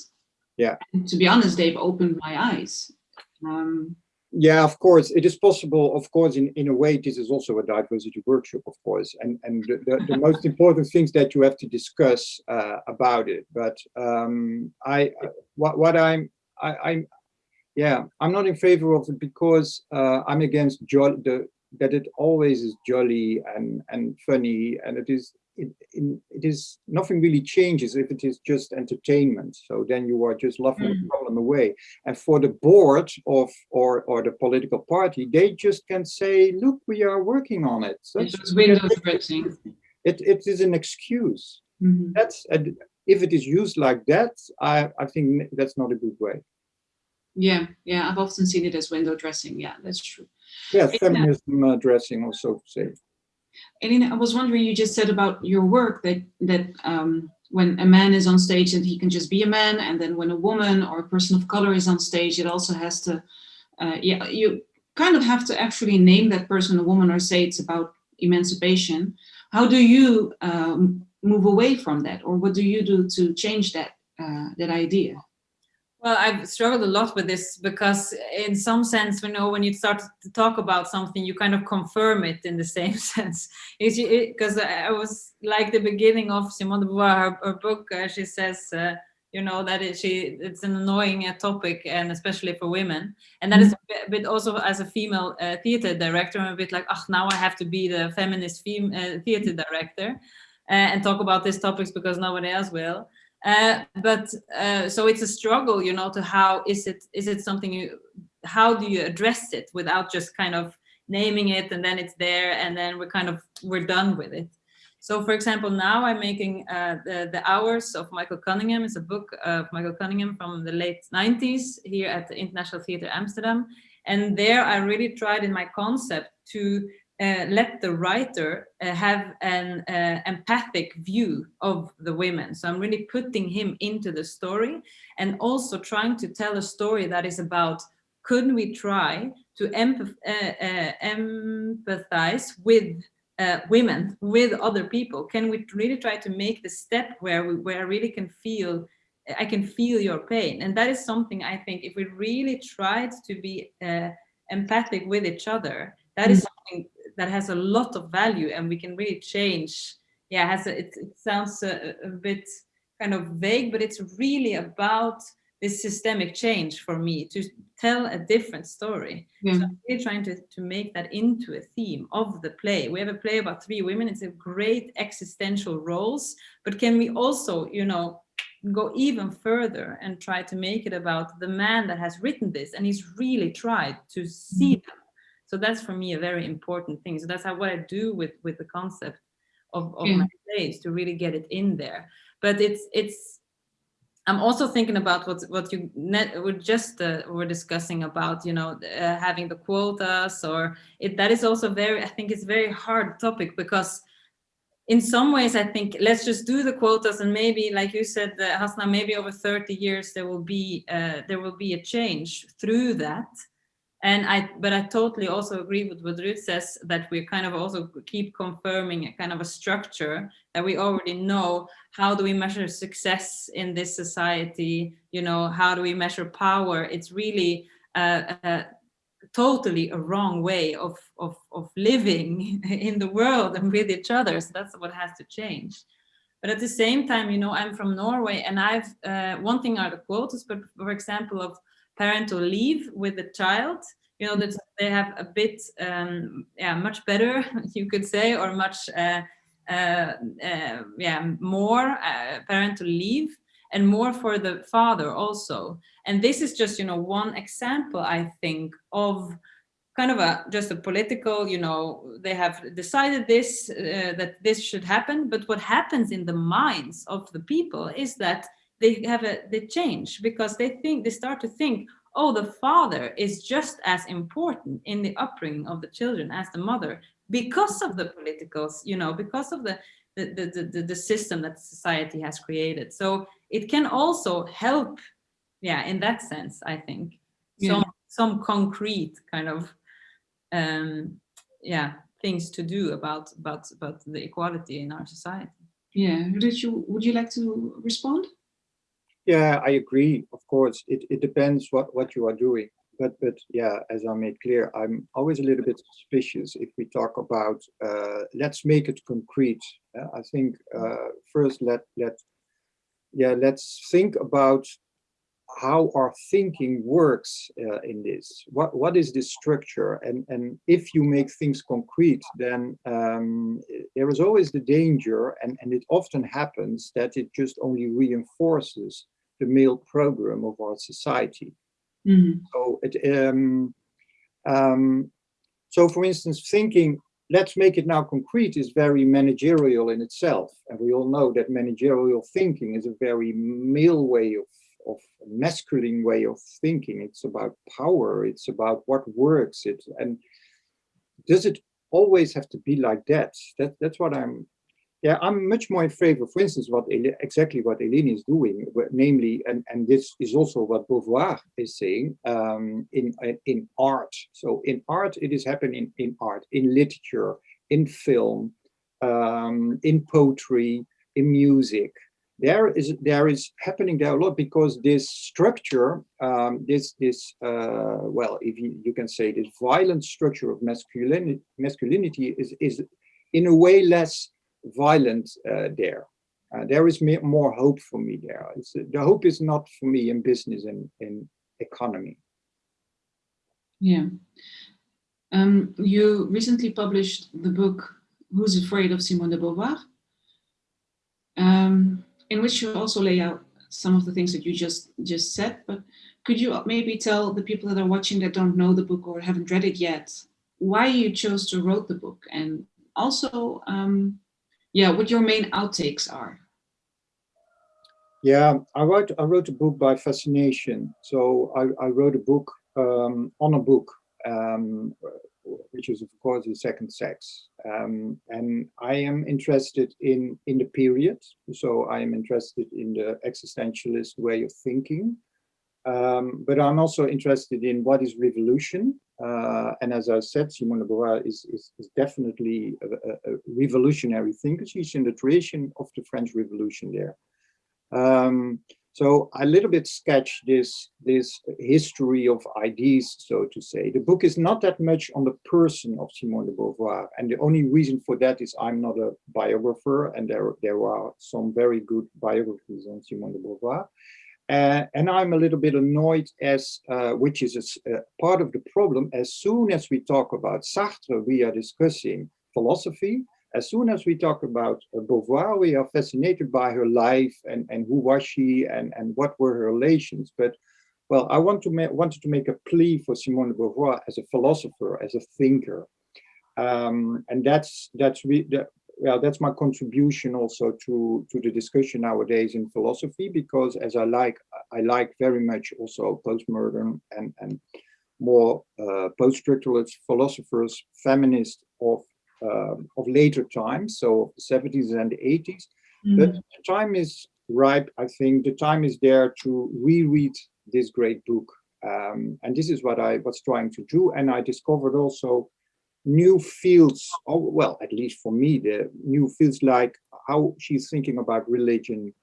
Yeah. And to be honest, they've opened my eyes. Um, yeah, of course, it is possible. Of course, in, in a way, this is also a diversity workshop, of course, and and the, the, the *laughs* most important things that you have to discuss uh, about it. But um, I, what what I'm, I, I'm, yeah, I'm not in favor of it because uh, I'm against jo the that it always is jolly and and funny, and it is it, it is nothing really changes if it is just entertainment. So then you are just laughing mm. the problem away. And for the board of or or the political party, they just can say, "Look, we are working on it." So it's window dressing. It it is an excuse. Mm -hmm. That's a, if it is used like that, I I think that's not a good way. Yeah, yeah, I've often seen it as window dressing. Yeah, that's true. Yeah, feminism uh, dressing, also say. Eline, I was wondering, you just said about your work that that um, when a man is on stage that he can just be a man, and then when a woman or a person of color is on stage, it also has to, uh, yeah, you kind of have to actually name that person a woman or say it's about emancipation. How do you um, move away from that, or what do you do to change that uh, that idea? Well, I've struggled a lot with this because in some sense, you know, when you start to talk about something, you kind of confirm it in the same *laughs* sense. Because I was like the beginning of Simone de Beauvoir, her, her book, uh, she says, uh, you know, that it, she, it's an annoying uh, topic and especially for women. And that is a bit also as a female uh, theater director, I'm a bit like, oh, now I have to be the feminist fem uh, theater director uh, and talk about these topics because nobody else will. Uh, but uh, so it's a struggle, you know, to how is it is it something you how do you address it without just kind of naming it and then it's there and then we're kind of we're done with it. So for example, now I'm making uh, the, the Hours of Michael Cunningham. It's a book of Michael Cunningham from the late 90s here at the International Theatre Amsterdam. And there I really tried in my concept to uh, let the writer uh, have an uh, empathic view of the women. So I'm really putting him into the story and also trying to tell a story that is about, couldn't we try to empath uh, uh, empathize with uh, women, with other people? Can we really try to make the step where, we, where I really can feel I can feel your pain. And that is something I think if we really tried to be empathic with each other, that is mm. something that has a lot of value and we can really change. Yeah, has a, it, it sounds a, a bit kind of vague, but it's really about this systemic change for me to tell a different story. Yeah. So I'm really trying to, to make that into a theme of the play. We have a play about three women. It's a great existential roles, but can we also, you know, go even further and try to make it about the man that has written this and he's really tried to see mm -hmm. them so that's for me a very important thing. So that's how what I do with with the concept of, of yeah. my plays to really get it in there. But it's it's I'm also thinking about what what you net were just uh, were discussing about you know uh, having the quotas or it that is also very I think it's very hard topic because in some ways I think let's just do the quotas and maybe like you said uh, Hasna maybe over 30 years there will be uh, there will be a change through that and I, but I totally also agree with what Ruud says that we kind of also keep confirming a kind of a structure that we already know. How do we measure success in this society? You know, how do we measure power? It's really uh, uh, totally a wrong way of, of, of living *laughs* in the world and with each other. So that's what has to change. But at the same time, you know, I'm from Norway and I've, uh, one thing are the quotas, but for example, of parental leave with the child, you know, that they have a bit, um, yeah, much better, *laughs* you could say, or much, uh, uh, uh, yeah, more uh, parental leave and more for the father also. And this is just, you know, one example, I think, of kind of a just a political, you know, they have decided this, uh, that this should happen. But what happens in the minds of the people is that they have a they change because they think they start to think oh the father is just as important in the upbringing of the children as the mother because of the politicals you know because of the the, the, the, the system that society has created. So it can also help yeah in that sense i think. Yeah. some some concrete kind of um yeah things to do about about about the equality in our society. Yeah. You would you like to respond Yeah, I agree. Of course, it, it depends what, what you are doing. But but yeah, as I made clear, I'm always a little bit suspicious if we talk about uh, let's make it concrete. Uh, I think uh, first let let yeah let's think about how our thinking works uh, in this. What what is this structure? And and if you make things concrete, then um, there is always the danger, and and it often happens that it just only reinforces the male program of our society. Mm -hmm. So it um, um, so for instance, thinking let's make it now concrete is very managerial in itself. And we all know that managerial thinking is a very male way of of masculine way of thinking. It's about power. It's about what works. It and does it always have to be like that? That that's what I'm. Yeah, I'm much more in favor, for instance, what exactly what Eline is doing, namely, and and this is also what Beauvoir is saying um, in in art. So in art, it is happening in art, in literature, in film, um, in poetry, in music there is there is happening there a lot because this structure um, this this uh, well if you, you can say this violent structure of masculinity masculinity is is in a way less violent uh, there. Uh, there is more hope for me there. It's, the hope is not for me in business and in economy. Yeah. Um, you recently published the book who's afraid of simone de beauvoir? Um, in which you also lay out some of the things that you just just said, but could you maybe tell the people that are watching that don't know the book or haven't read it yet, why you chose to write the book? And also, um, yeah, what your main outtakes are? Yeah, I wrote I wrote a book by fascination. So I, I wrote a book um, on a book um, which is of course the second sex. Um, and I am interested in, in the period. So I am interested in the existentialist way of thinking. Um, but I'm also interested in what is revolution. Uh, and as I said, Simone de Beauvoir is, is, is definitely a, a, revolutionary thinker. She's in the tradition of the French Revolution there. Um, so I little bit sketch this, this history of ideas, so to say. The book is not that much on the person of Simone de Beauvoir. And the only reason for that is I'm not a biographer and there, there are some very good biographies on Simone de Beauvoir. Uh, and I'm a little bit annoyed as, uh, which is a, a part of the problem, as soon as we talk about Sartre, we are discussing philosophy, as soon as we talk about uh, Beauvoir, we are fascinated by her life and, and who was she and, and what were her relations. But, well, I want to wanted to make a plea for Simone de Beauvoir as a philosopher, as a thinker. Um, and that's that's that, well, that's my contribution also to to the discussion nowadays in philosophy, because as I like I like very much also postmodern and and more uh, post-structuralist philosophers, feminists of um, of later times, so 70s and 80s. Mm -hmm. But the time is ripe, I think. The time is there to reread this great book. Um, and this is what I was trying to do. And I discovered also new fields, oh, well, at least for me, the new fields like how she's thinking about religion,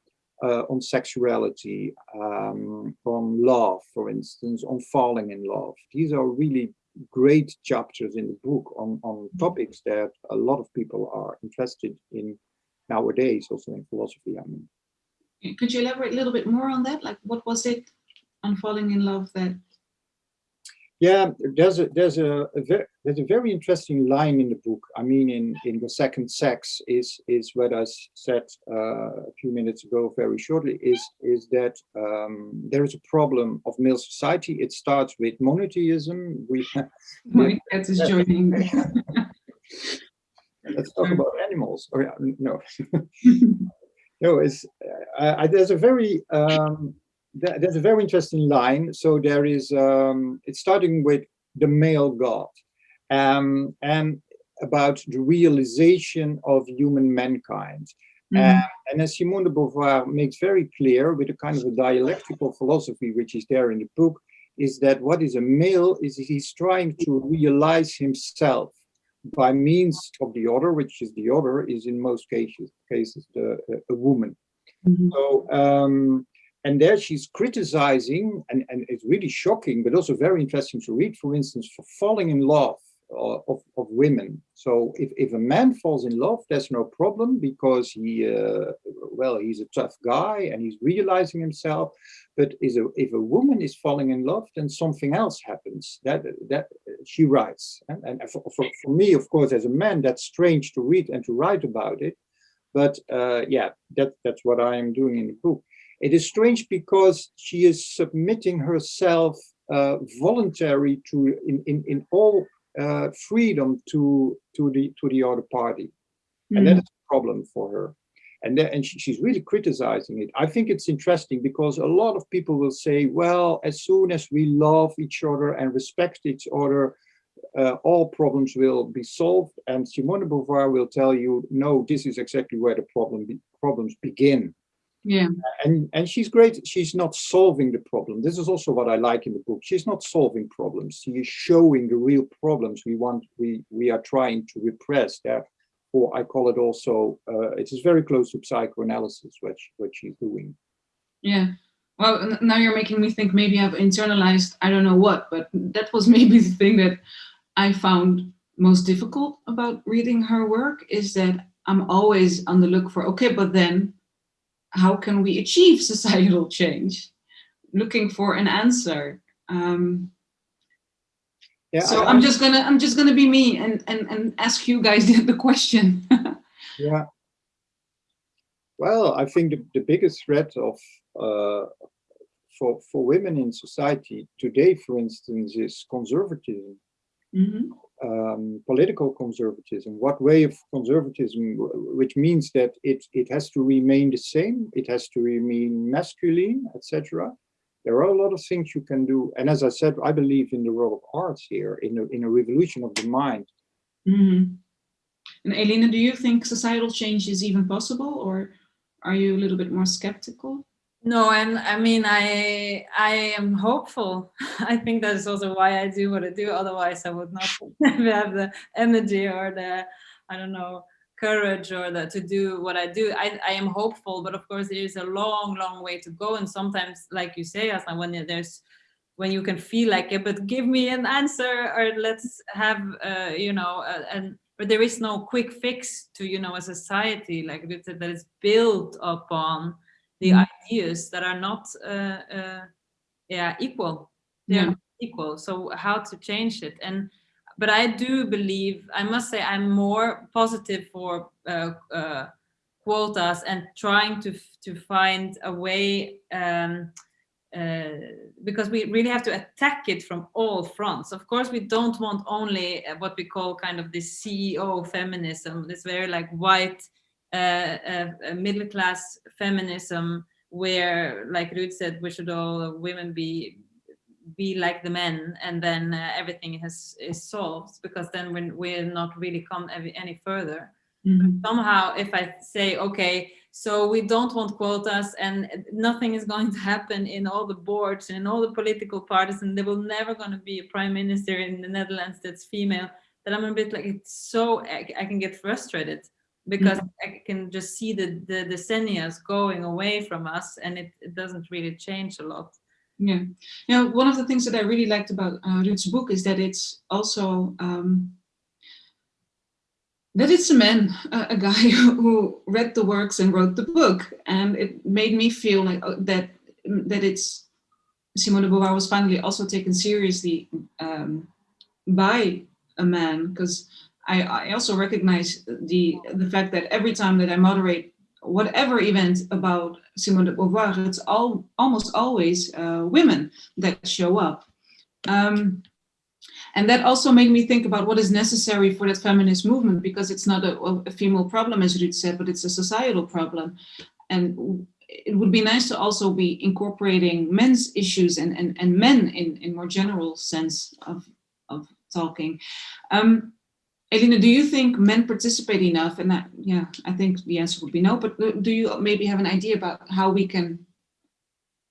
uh, on sexuality, um, on love, for instance, on falling in love. These are really great chapters in the book on, on mm-hmm. topics that a lot of people are interested in nowadays, also in philosophy, I mean. Could you elaborate a little bit more on that? Like what was it on falling in love that yeah, there's a there's a, a very, there's a very interesting line in the book. I mean, in in the second sex is is what I said uh, a few minutes ago, very shortly, is is that um, there is a problem of male society. It starts with monotheism. We *laughs* my cat is joining. *laughs* Let's talk about animals. Oh yeah, no, *laughs* no. It's uh, there's a very um, there's a very interesting line. So there is, um, it's starting with the male God um, and about the realization of human mankind. Mm -hmm. uh, and as Simone de Beauvoir makes very clear with a kind of a dialectical philosophy, which is there in the book, is that what is a male is he's trying to realize himself by means of the other, which is the other is in most cases cases the, a woman. Mm -hmm. So um, and there she's criticizing, and, and it's really shocking, but also very interesting to read, for instance, for falling in love uh, of, of women. So if, if a man falls in love, there's no problem because he, uh, well, he's a tough guy and he's realizing himself. But is a, if a woman is falling in love, then something else happens. That that she writes, and, and for, for, for me, of course, as a man, that's strange to read and to write about it. But uh, yeah, that that's what I am doing in the book. It is strange because she is submitting herself uh, voluntary to in, in, in all uh, freedom to to the to the other party, mm. and that is a problem for her. And then, and she, she's really criticizing it. I think it's interesting because a lot of people will say, well, as soon as we love each other and respect each other, uh, all problems will be solved. And Simone de Beauvoir will tell you, no, this is exactly where the problem be problems begin. Yeah. And and she's great. She's not solving the problem. This is also what I like in the book. She's not solving problems. She is showing the real problems we want we we are trying to repress. Therefore, I call it also uh, it is very close to psychoanalysis what she, what she's doing. Yeah. Well, now you're making me think maybe I've internalized I don't know what, but that was *laughs* maybe the thing that I found most difficult about reading her work is that I'm always on the look for okay, but then how can we achieve *laughs* societal change? Looking for an answer. Um, yeah, so I, am just gonna I'm just gonna be me and and and ask you guys *laughs* the, question. *laughs* yeah. Well, I think the, the biggest threat of uh, for for women in society today, for instance, is conservatism. Mm -hmm um, political conservatism. What way of conservatism, which means that it, it has to remain the same, it has to remain masculine, etc. There are a lot of things you can do. And as I said, I believe in the role of arts here, in a, in a revolution of the mind. Mm -hmm. And Elena, do you think societal change is even possible or are you a little bit more skeptical? No, and I mean, I I am hopeful. *laughs* I think that is also why I do what I do. Otherwise, I would not *laughs* have the energy or the, I don't know, courage or the to do what I do. I, I am hopeful, but of course, there is a long, long way to go. And sometimes, like you say, Hasna, when there's when you can feel like it, but give me an answer or let's have, uh, you know, and but there is no quick fix to, you know, a society like that is built upon the mm. ideas that are not uh, uh, yeah equal they're yeah. equal so how to change it and but I do believe I must say I'm more positive for uh, uh, quotas and trying to to find a way um, uh, because we really have to attack it from all fronts. Of course, we don't want only uh, what we call kind of this CEO feminism, this very like white middle class feminism where, like Ruud said, we should all women be be like the men and then uh, everything has is solved because then we're, we're not really come any further. Mm -hmm. Somehow, if I say, okay, so we don't want quotas and nothing is going to happen in all the boards and in all the political parties and there will never going to be a prime minister in the Netherlands that's female, that I'm a bit like, it's so, I, I can get frustrated because mm -hmm. I can just see the, the decennia going away from us and it, it doesn't really change a lot. Yeah, you know, one of the things that I really liked about uh, Ruud's book is that it's also um, that it's a man, uh, a guy *laughs* who read the works and wrote the book, and it made me feel like uh, that that it's Simone de Beauvoir was finally also taken seriously um, by a man because I, I also recognize the, the fact that every time that I moderate whatever event about Simone de Beauvoir, it's all, almost always uh, women that show up. Um, and that also made me think about what is necessary for that feminist movement, because it's not a, a female problem, as Ruud said, but it's a societal problem. And it would be nice to also be incorporating men's issues and, and, and men in, in more general sense of, of talking. Um, Elena, do you think men participate enough? And that, yeah, I think the answer would be no, but do you maybe have an idea about how we can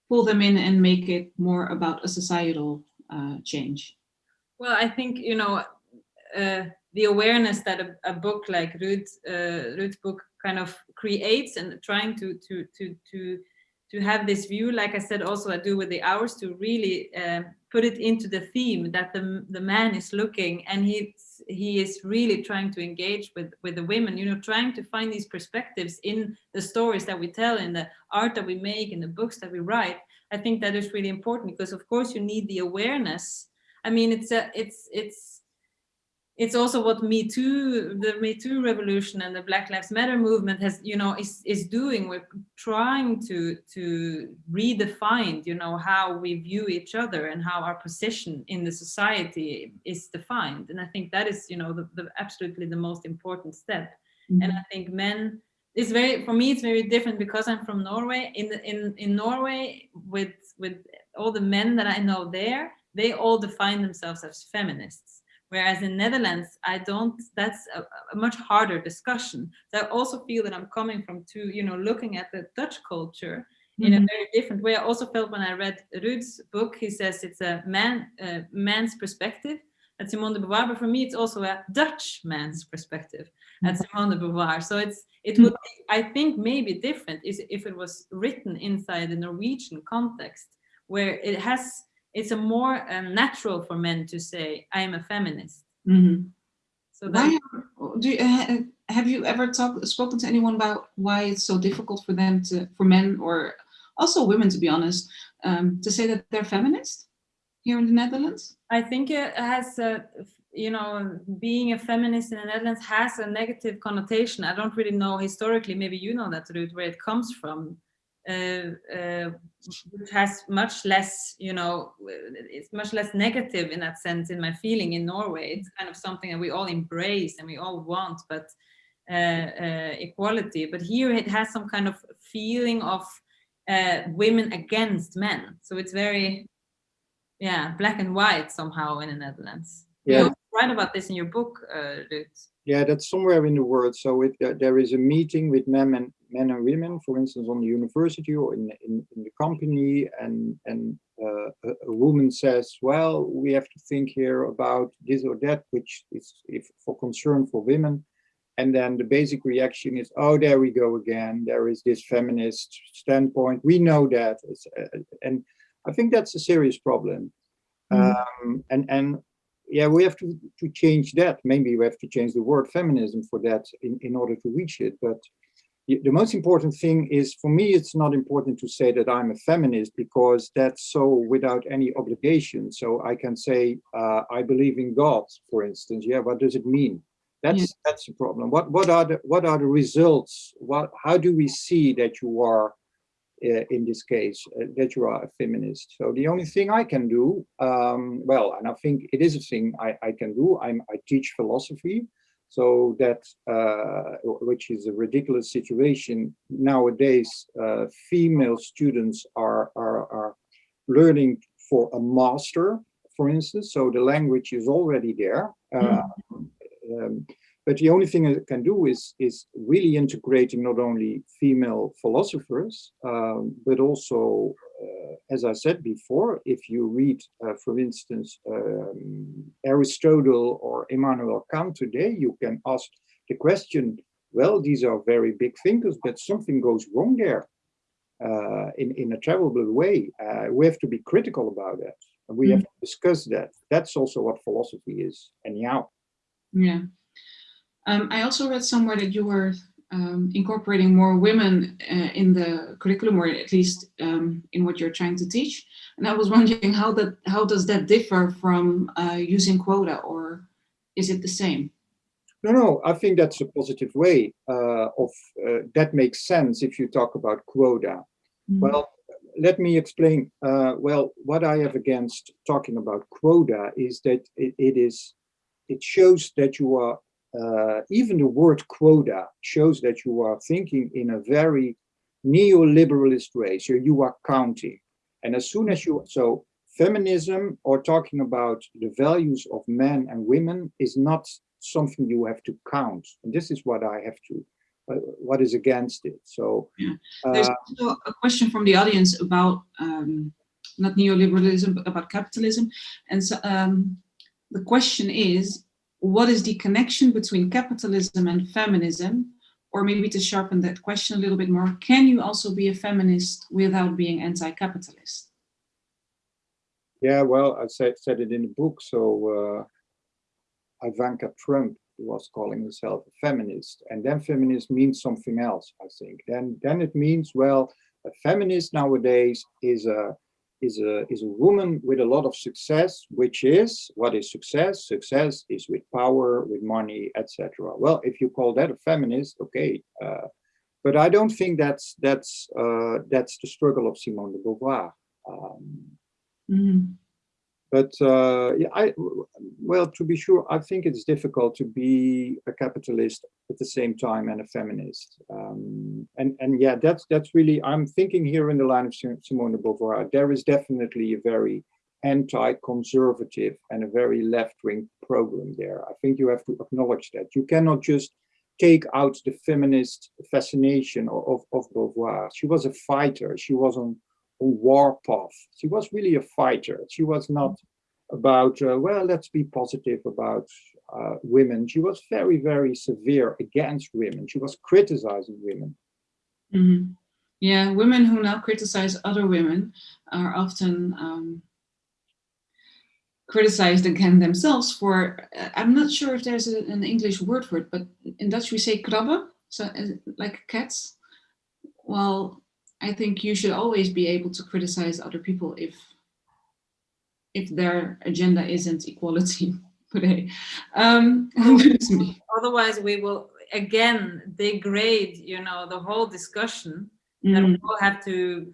pull them in and make it more about a societal uh, change? Well, I think, you know, uh, the awareness that a, a book like Ruud, uh, Ruud's book kind of creates and trying to, to, to, to, to have this view, like I said, also I do with the hours to really uh, put it into the theme that the, the man is looking and he he is really trying to engage with, with the women, you know, trying to find these perspectives in the stories that we tell, in the art that we make, in the books that we write. I think that is really important because of course you need the awareness. I mean, it's a, it's, it's, it's also what Me Too, the Me Too revolution and the Black Lives Matter movement has, you know, is, is doing. We're trying to, to redefine, you know, how we view each other and how our position in the society is defined. And I think that is, you know, the, the absolutely the most important step. Mm -hmm. And I think men, it's very, for me, it's very different because I'm from Norway. In, the, in, in Norway, with, with all the men that I know there, they all define themselves as feminists Whereas in Netherlands, I don't, that's a, a, much harder discussion. So I also feel that I'm coming from two, you know, looking at the Dutch culture mm -hmm. in a mm-hmm. very different way. I also felt when I read Ruud's book, he says it's a man, uh, man's perspective at Simone de Beauvoir, but for me, it's also a Dutch man's perspective mm -hmm. at Simone de Beauvoir. So it's, it would, be, I think maybe different is if it was written inside the Norwegian context, where it has it's a more um, natural for men to say I am a feminist. Mm -hmm. So why, do you, uh, have you ever talked spoken to anyone about why it's so difficult for them to for men or also women to be honest um, to say that they're feminist here in the Netherlands? I think it has you know being a feminist in the Netherlands has a negative connotation. I don't really know historically. Maybe you know that Ruud where it comes from uh, uh, which has much less, you know, it's much less negative in that sense in my feeling in Norway. It's kind of something that we all embrace and we all want, but uh, uh, equality. But here it has some kind of feeling of uh, women against men. So it's very, yeah, black and white somehow in the Netherlands. Yeah. You write about this in your book, uh, Yeah, that's somewhere in the world. So it, uh, there is a meeting with men and men and women, for instance, on the university or in in, in the company, and and uh, a, a, woman says, "Well, we have to think here about this or that, which is if for concern for women." And then the basic reaction is, "Oh, there we go again. There is this feminist standpoint. We know that." Uh, and I think that's a serious problem. Mm. Um, and and yeah, we have to, to change that. Maybe we have to change the word feminism for that in, in order to reach it. But the most important thing is, for me, it's not important to say that I'm a feminist because that's so without any obligation. So I can say, uh, I believe in God, for instance. Yeah, what does it mean? That's yeah. that's the problem. What what are the what are the results? What how do we see that you are uh, in this case uh, that you are a feminist. So the only thing I can do, um, well, and I think it is a thing I, I can do. I'm, I teach philosophy, so that uh, which is a ridiculous situation nowadays. Uh, female students are, are are learning for a master, for instance. So the language is already there. Mm. Um, but the only thing I can do is, is really integrating not only female philosophers, um, but also, as I said before, if you read, uh, for instance, um, Aristotle or Immanuel Kant today, you can ask the question, well, these are very big thinkers, but something goes wrong there uh, in, in a terrible way. Uh, we have to be critical about that. And we mm. have to discuss that. That's also what philosophy is, anyhow. Yeah. Um, I also read somewhere that you were um, incorporating more women uh, in the curriculum, or at least um, in what you're trying to teach. And I was *laughs* wondering how that how does that differ from uh, using quota, or is it the same? No, no, I think that's a positive way uh, of uh, that makes sense if you talk about quota. Mm. Well, let me explain. Uh, well, what I have against talking about quota is that it, it is it shows that you are uh, even the word quota shows that you are thinking in a very neoliberalist way. So you are counting. And as soon as you, so feminism or talking about the values of men and women is not something you have to count. And this is what I have to, uh, what is against it. So yeah. there's uh, also a question from the audience about um, not neoliberalism, but about capitalism. And so um, the question is, what is the connection between capitalism and feminism? or maybe to sharpen that question a little bit more, can you also be a feminist without being anti-capitalist? Yeah, well, I said, said it in the book. So uh, Ivanka Trump was calling herself a feminist. And then feminist means something else, I think. Then, then it means, well, a feminist nowadays is a is a is a woman with a lot of success, which is what is success? Success is with power, with money, etc. Well, if you call that a feminist, okay, uh, but I don't think that's that's uh, that's the struggle of Simone de Beauvoir. Um, mm -hmm. But uh, yeah, I well, to be sure, I think it's difficult to be a capitalist at the same time and a feminist. Um, and and yeah, that's that's really I'm thinking here in the line of Simone de Beauvoir. There is definitely a very anti-conservative and a very left-wing program there. I think you have to acknowledge that. You cannot just take out the feminist fascination of, of, of Beauvoir. She was a fighter. She was on war path. She was really a fighter. She was not about, uh, well, let's be positive about uh, women. She was very, very severe against women. She was criticizing women. Mm -hmm. Yeah, women who now criticize other women are often um, criticized again themselves for, uh, I'm not sure if there's a, an English word for it, but in Dutch we say krabben, so uh, like cats. Well, I think you should always be able to criticize other people if if their agenda isn't equality *laughs* today. Um, Otherwise, we will again degrade, you know, the whole discussion. Mm. That we all have to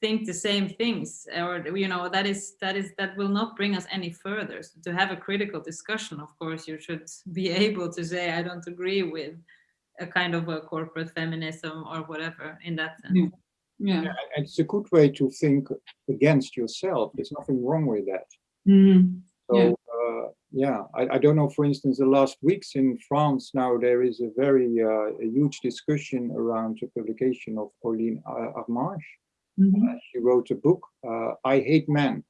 think the same things, or you know, that is that is that will not bring us any further. So to have a critical discussion, of course, you should *laughs* be able to say, I don't agree with a kind of a corporate feminism or whatever in that sense. Yeah yeah. yeah. it's a good way to think against yourself there's nothing wrong with that mm -hmm. so yeah, uh, yeah I, I, don't know for instance the last weeks in france now there is a very uh, a huge discussion around the publication of Pauline Harmange mm -hmm. uh, she wrote a book uh, i hate men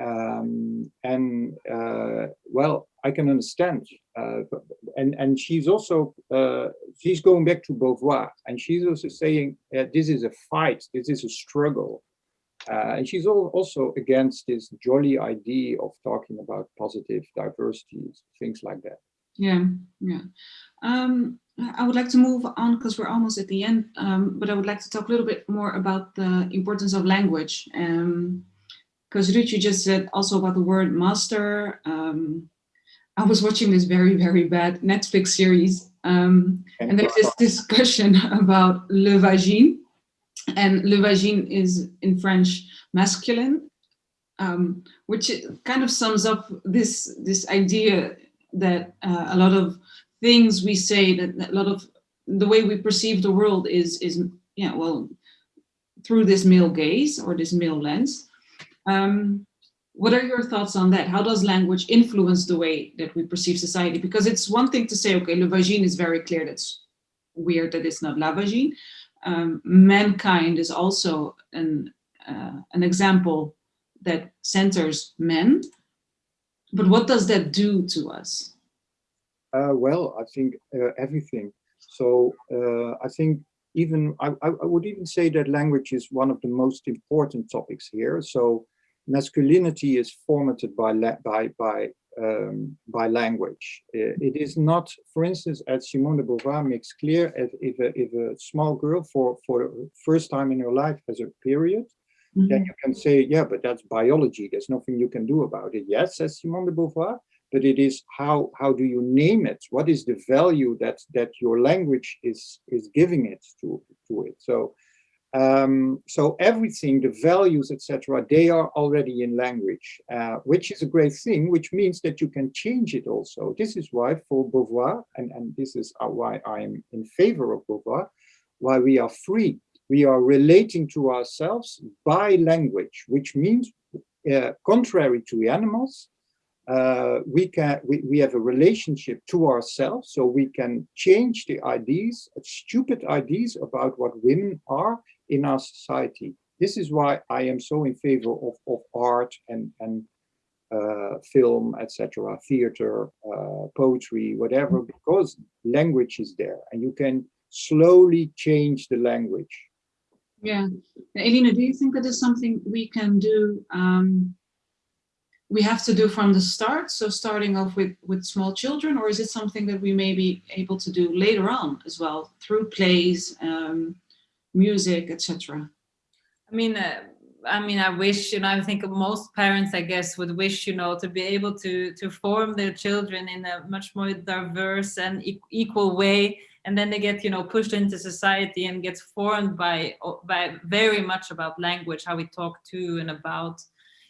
um, and uh, well i can understand uh, and and she's also uh, she's going back to Beauvoir, and she's also saying uh, this is a fight, this is a struggle, uh, and she's also against this jolly idea of talking about positive diversities, things like that. Yeah, yeah. Um, I would like to move on because we're almost at the end, um, but I would like to talk a little bit more about the importance of language. Because Ruud, you just said also about the word master. Um, I was watching this very, very bad Netflix series. Um, and there's this discussion *laughs* about le vagin. And le vagin is in French masculine, um, which kind of sums up this, this idea that uh, a lot of things we say, that a lot of the way we perceive the world is, is yeah, well, through this male gaze or this male lens. Um, what are your thoughts on that? How does language influence the way that we perceive society? Because it's one thing to say, okay, le vagin is very clear. That's weird that it's not la vagine. Um, mankind is also an, uh, an example that centers men. But what does that do to us? Uh, well, I think uh, everything. So uh, I think even, I, I would even say that language is one of the most important topics here. So masculinity is formatted by by by um, by language. It is not, for instance, as Simone de Beauvoir makes clear, if, if, a, if a small girl for for the first time in her life has a period, mm -hmm. then you can say, yeah, but that's biology. There's nothing you can do about it. Yes, says Simone de Beauvoir, but it is how how do you name it? What is the value that that your language is is giving it to to it? So um, so everything, the values, etc., they are already in language, uh, which is a great thing, which means that you can change it also. This is why for Beauvoir, and, and this is why I am in favor of Beauvoir, why we are free. We are relating to ourselves by language, which means, uh, contrary to animals, uh, we can we, we have a relationship to ourselves so we can change the ideas stupid ideas about what women are in our society. This is why I am so in favor of, of art and, and uh, film, etc., theater, uh, poetry, whatever, because language is there and you can slowly change the language. Yeah. Eline, do you think that is something we can do, um, we have to do from the start? So starting off with, with small children, or is it something that we may be able to do later on as well, through plays, um, music, etc.? I mean, uh, I mean, I wish, you know, I think most parents, I guess, would wish, you know, to be able to to form their children in a much more diverse and e equal way. And then they get, you know, pushed into society and gets formed by by very much about language, how we talk to and about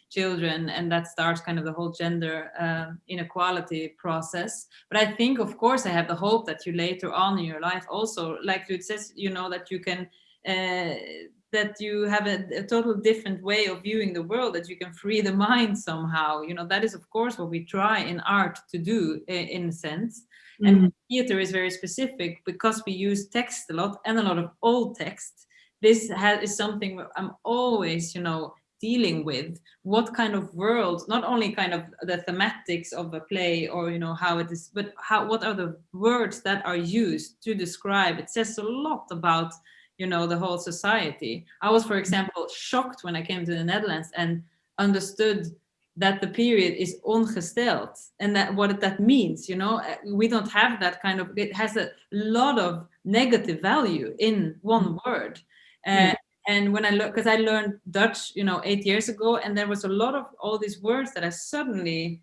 children. And that starts kind of the whole gender uh, inequality process. But I think, of course, I have the hope that you later on in your life also, like it says, you know, that you can that you have a, a, total different way of viewing the world, that you can free the mind somehow. You know, that is, of course, what we try in art to do in a sense. Mm. And theater is very specific because we use text a lot and a lot of old text. This has, is something I'm always, you know, dealing with. What kind of world, not only kind of the thematics of a play or, you know, how it is, but how, what are the words that are used to describe? It says a lot about you know, the whole society. I was, for example, shocked when I came to the Netherlands and understood that the period is ongesteld and that what that means, you know, uh, we don't have that kind of, it has a lot of negative value in one mm. word. Uh, and when I look, because I learned Dutch, you know, eight years ago, and there was a lot of all these words that I suddenly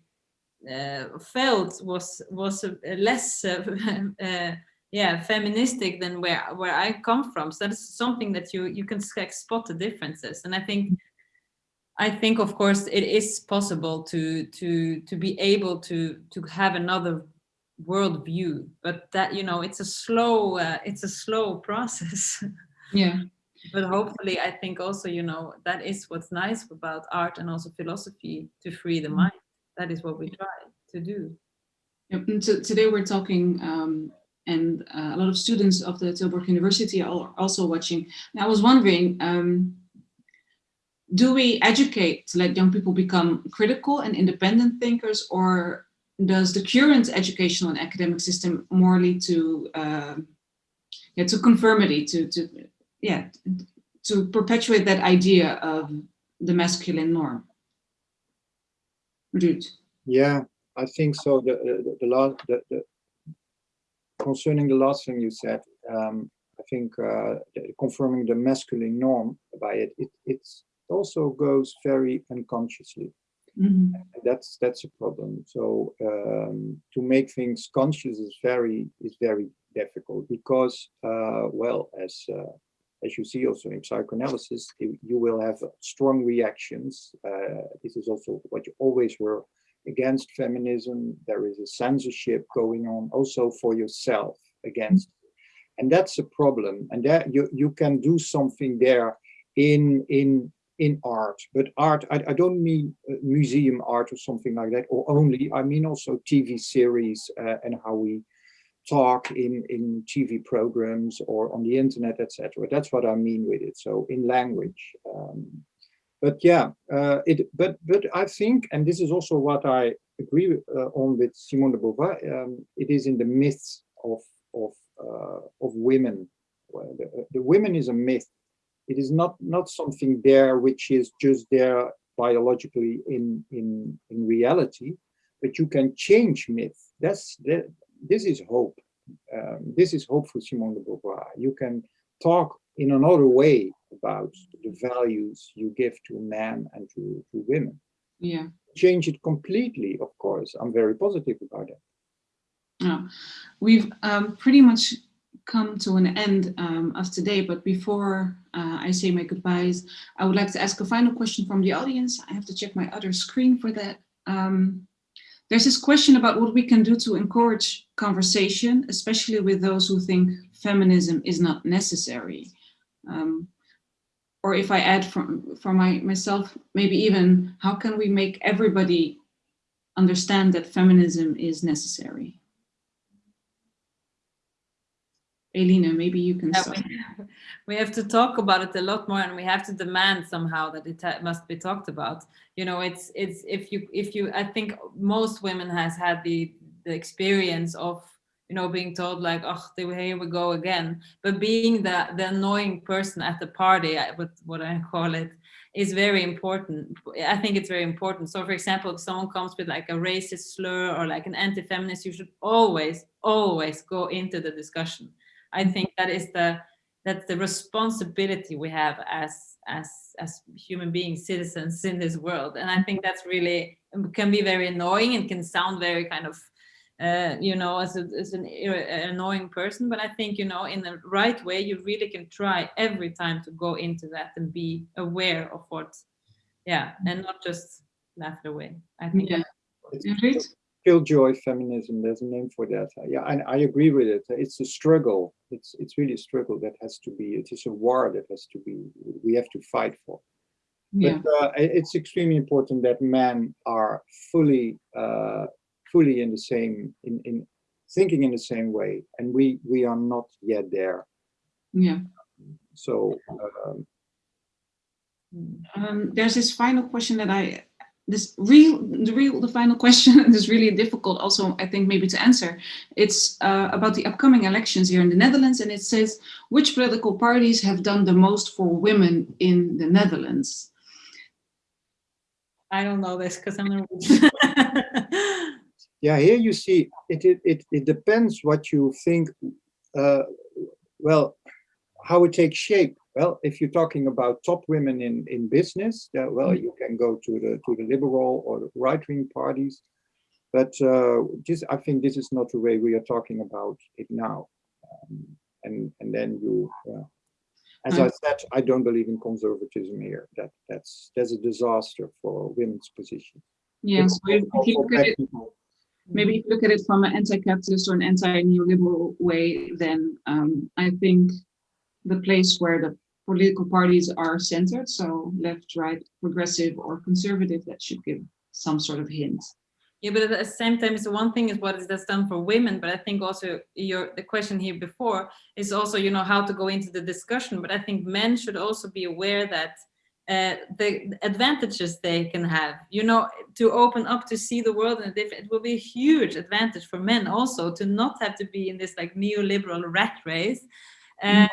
uh, felt was was less *laughs* uh, uh yeah feministic than where where I come from. So that's something that you you can spot the differences. And I think I think of course it is possible to to to be able to to have another world view, but that you know it's a slow uh, it's a slow *laughs* process. Yeah. but hopefully I think also you know that is what's nice about art and also philosophy to free the mm. mind. That is what we try to do. Yep. So today we're talking um, and uh, a lot of students of the Tilburg University are also watching. And I was wondering, um, do we educate to let young people become critical and independent thinkers, or does the current educational and academic system more lead to, uh, yeah, to conformity, to, to, yeah, to perpetuate that idea of the masculine norm? Ruud. Yeah, I think so. The the, the, the, the concerning the last thing you said, um, I think uh, confirming the masculine norm by it, it it also goes very unconsciously. Mm -hmm. That's that's a problem. So um, to make things conscious is very is very difficult because uh, well as uh, as you see also in psychoanalysis, you will have strong reactions. Uh, this is also what you always were against feminism. There is a censorship going on also for yourself against. And that's a problem. And that you, you can do something there in, in, in art, but art, I, I don't mean uh, museum art or something like that, or only, I mean also TV series uh, and how we talk in, in TV programs or on the internet, etc. That's what I mean with it. So in language. Um, but yeah, uh, it. But but I think, and this is also what I agree uh, on with Simone de Beauvoir. Um, it is in the myths of of uh, of women. The, the women is a myth. It is not not something there which is just there biologically in in in reality, but you can change myth. That's that. This is hope. Um, this is hope for Simone de Beauvoir. You can talk in another way about the values you give to men and to, to women. Yeah. Change it completely, of course. I'm very positive about it. Yeah. We've um, pretty much come to an end um, of today, but before uh, I say my goodbyes, I would like to ask a final question from the audience. I have to check my other screen for that. Um, there's this question about what we can do to encourage conversation, especially with those who think feminism is not necessary. Um, or if I add from, for my, myself, maybe even how can we make everybody understand that feminism is necessary? Eline, maybe you can Yeah, we, we have to talk about it a lot more and we have to demand somehow that it must be talked about you know it's it's if you if you i think most women has had the the experience of you know being told like oh here we go again. But being the the annoying person at the party what what i call it is very important. I think it's very important. So for example if someone comes with like a racist slur or like an anti-feminist you should always always go into the discussion. I think that is the that's the responsibility we have as as as human beings, citizens in this world. And I think that's really can be very annoying and can sound very kind of uh, you know as, a, as an annoying person. But I think you know in the right way, you really can try every time to go into that and be aware of what, yeah, and not just laugh it away. I think Yeah. Ingrid? killjoy feminism. There's a name for that. Uh, Yeah, and I agree with it. It's a struggle. It's it's really a struggle that has to be. It is a war that has to be. We have to fight for. Yeah, But uh, it's extremely important that men are fully uh, fully in the same in in thinking in the same way, and we we are not yet there. yeah. So um, Um, there's this final question that I, this real, the real, the final *laughs* question is really difficult also, I think maybe to answer. It's uh, about the upcoming elections here in the Netherlands and it says, which political parties have done the most for women in the Netherlands? I don't know this because I'm Norwegian. *laughs* *laughs* yeah, here you see it. It it, it depends what you think. Uh, well, how it takes shape. Well, if you're talking about top women in in business, uh, well, you can go to the to the liberal or the right wing parties. But uh, just I think this is not the way we are talking about it now. Um, and and then you. Uh, as I said, I don't believe in conservatism here. That that's that's a disaster for women's position. Yes, It's if also you look at it, people. Maybe if you look at it from an anti-capitalist or an anti-neoliberal way, then um, I think the place where the political parties are centered, so left, right, progressive or conservative, that should give some sort of hint. Yeah, but at the same time, so one thing is what is that's done for women, but I think also your the question here before is also you know how to go into the discussion. But I think men should also be aware that uh, the advantages they can have, you know, to open up to see the world in a different. It will be a huge advantage for men also to not have to be in this like neoliberal rat race. Uh,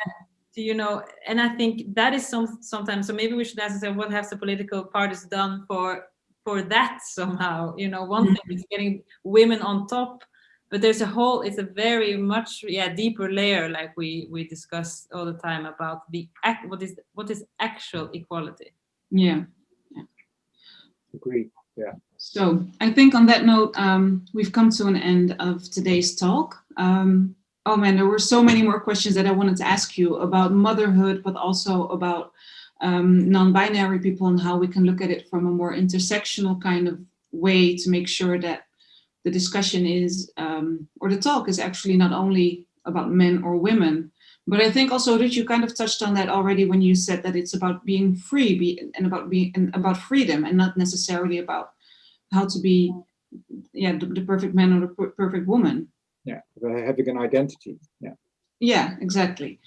to, you know, and I think that is some sometimes. So maybe we should ask ourselves, what have the political parties done for for that somehow you know one thing is getting women on top but there's a whole it's a very much yeah deeper layer like we we discuss all the time about the act what is what is actual equality Yeah. Agree. Yeah. So I think on that note, um, we've come to an end of today's talk. Um, oh man, there were so many more questions that I wanted to ask you about motherhood, but also about um, non-binary people and how we can look at it from a more intersectional kind of way to make sure that the discussion is, um, or the talk is actually not only about men or women, but I think also that you kind of touched on that already when you said that it's about being free be, and about being and about freedom and not necessarily about how to be, yeah, the, the perfect man or the per- perfect woman. Yeah. Having an identity. Yeah. Yeah, exactly.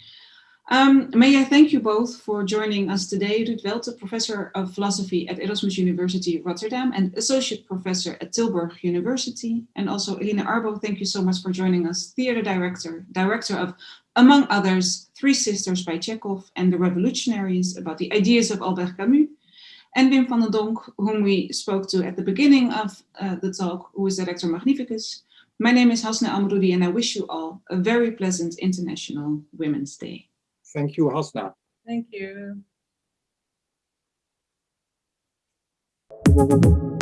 Um, may I thank you both for joining us today, Ruud Welten, Professor of Philosophy at Erasmus University Rotterdam and Associate Professor at Tilburg University. And also Eline Arbo, thank you so much for joining us, Theatre Director, Director of, among others, Three Sisters by Chekhov and The Revolutionaries, about the ideas of Albert Camus. And Wim van den Donk, whom we spoke to at the beginning of uh, the talk, who is Rector Magnificus. My name is Hasna Amroudi and I wish you all a very pleasant International Women's Day. Thank you, Hasna. thank you Thank you.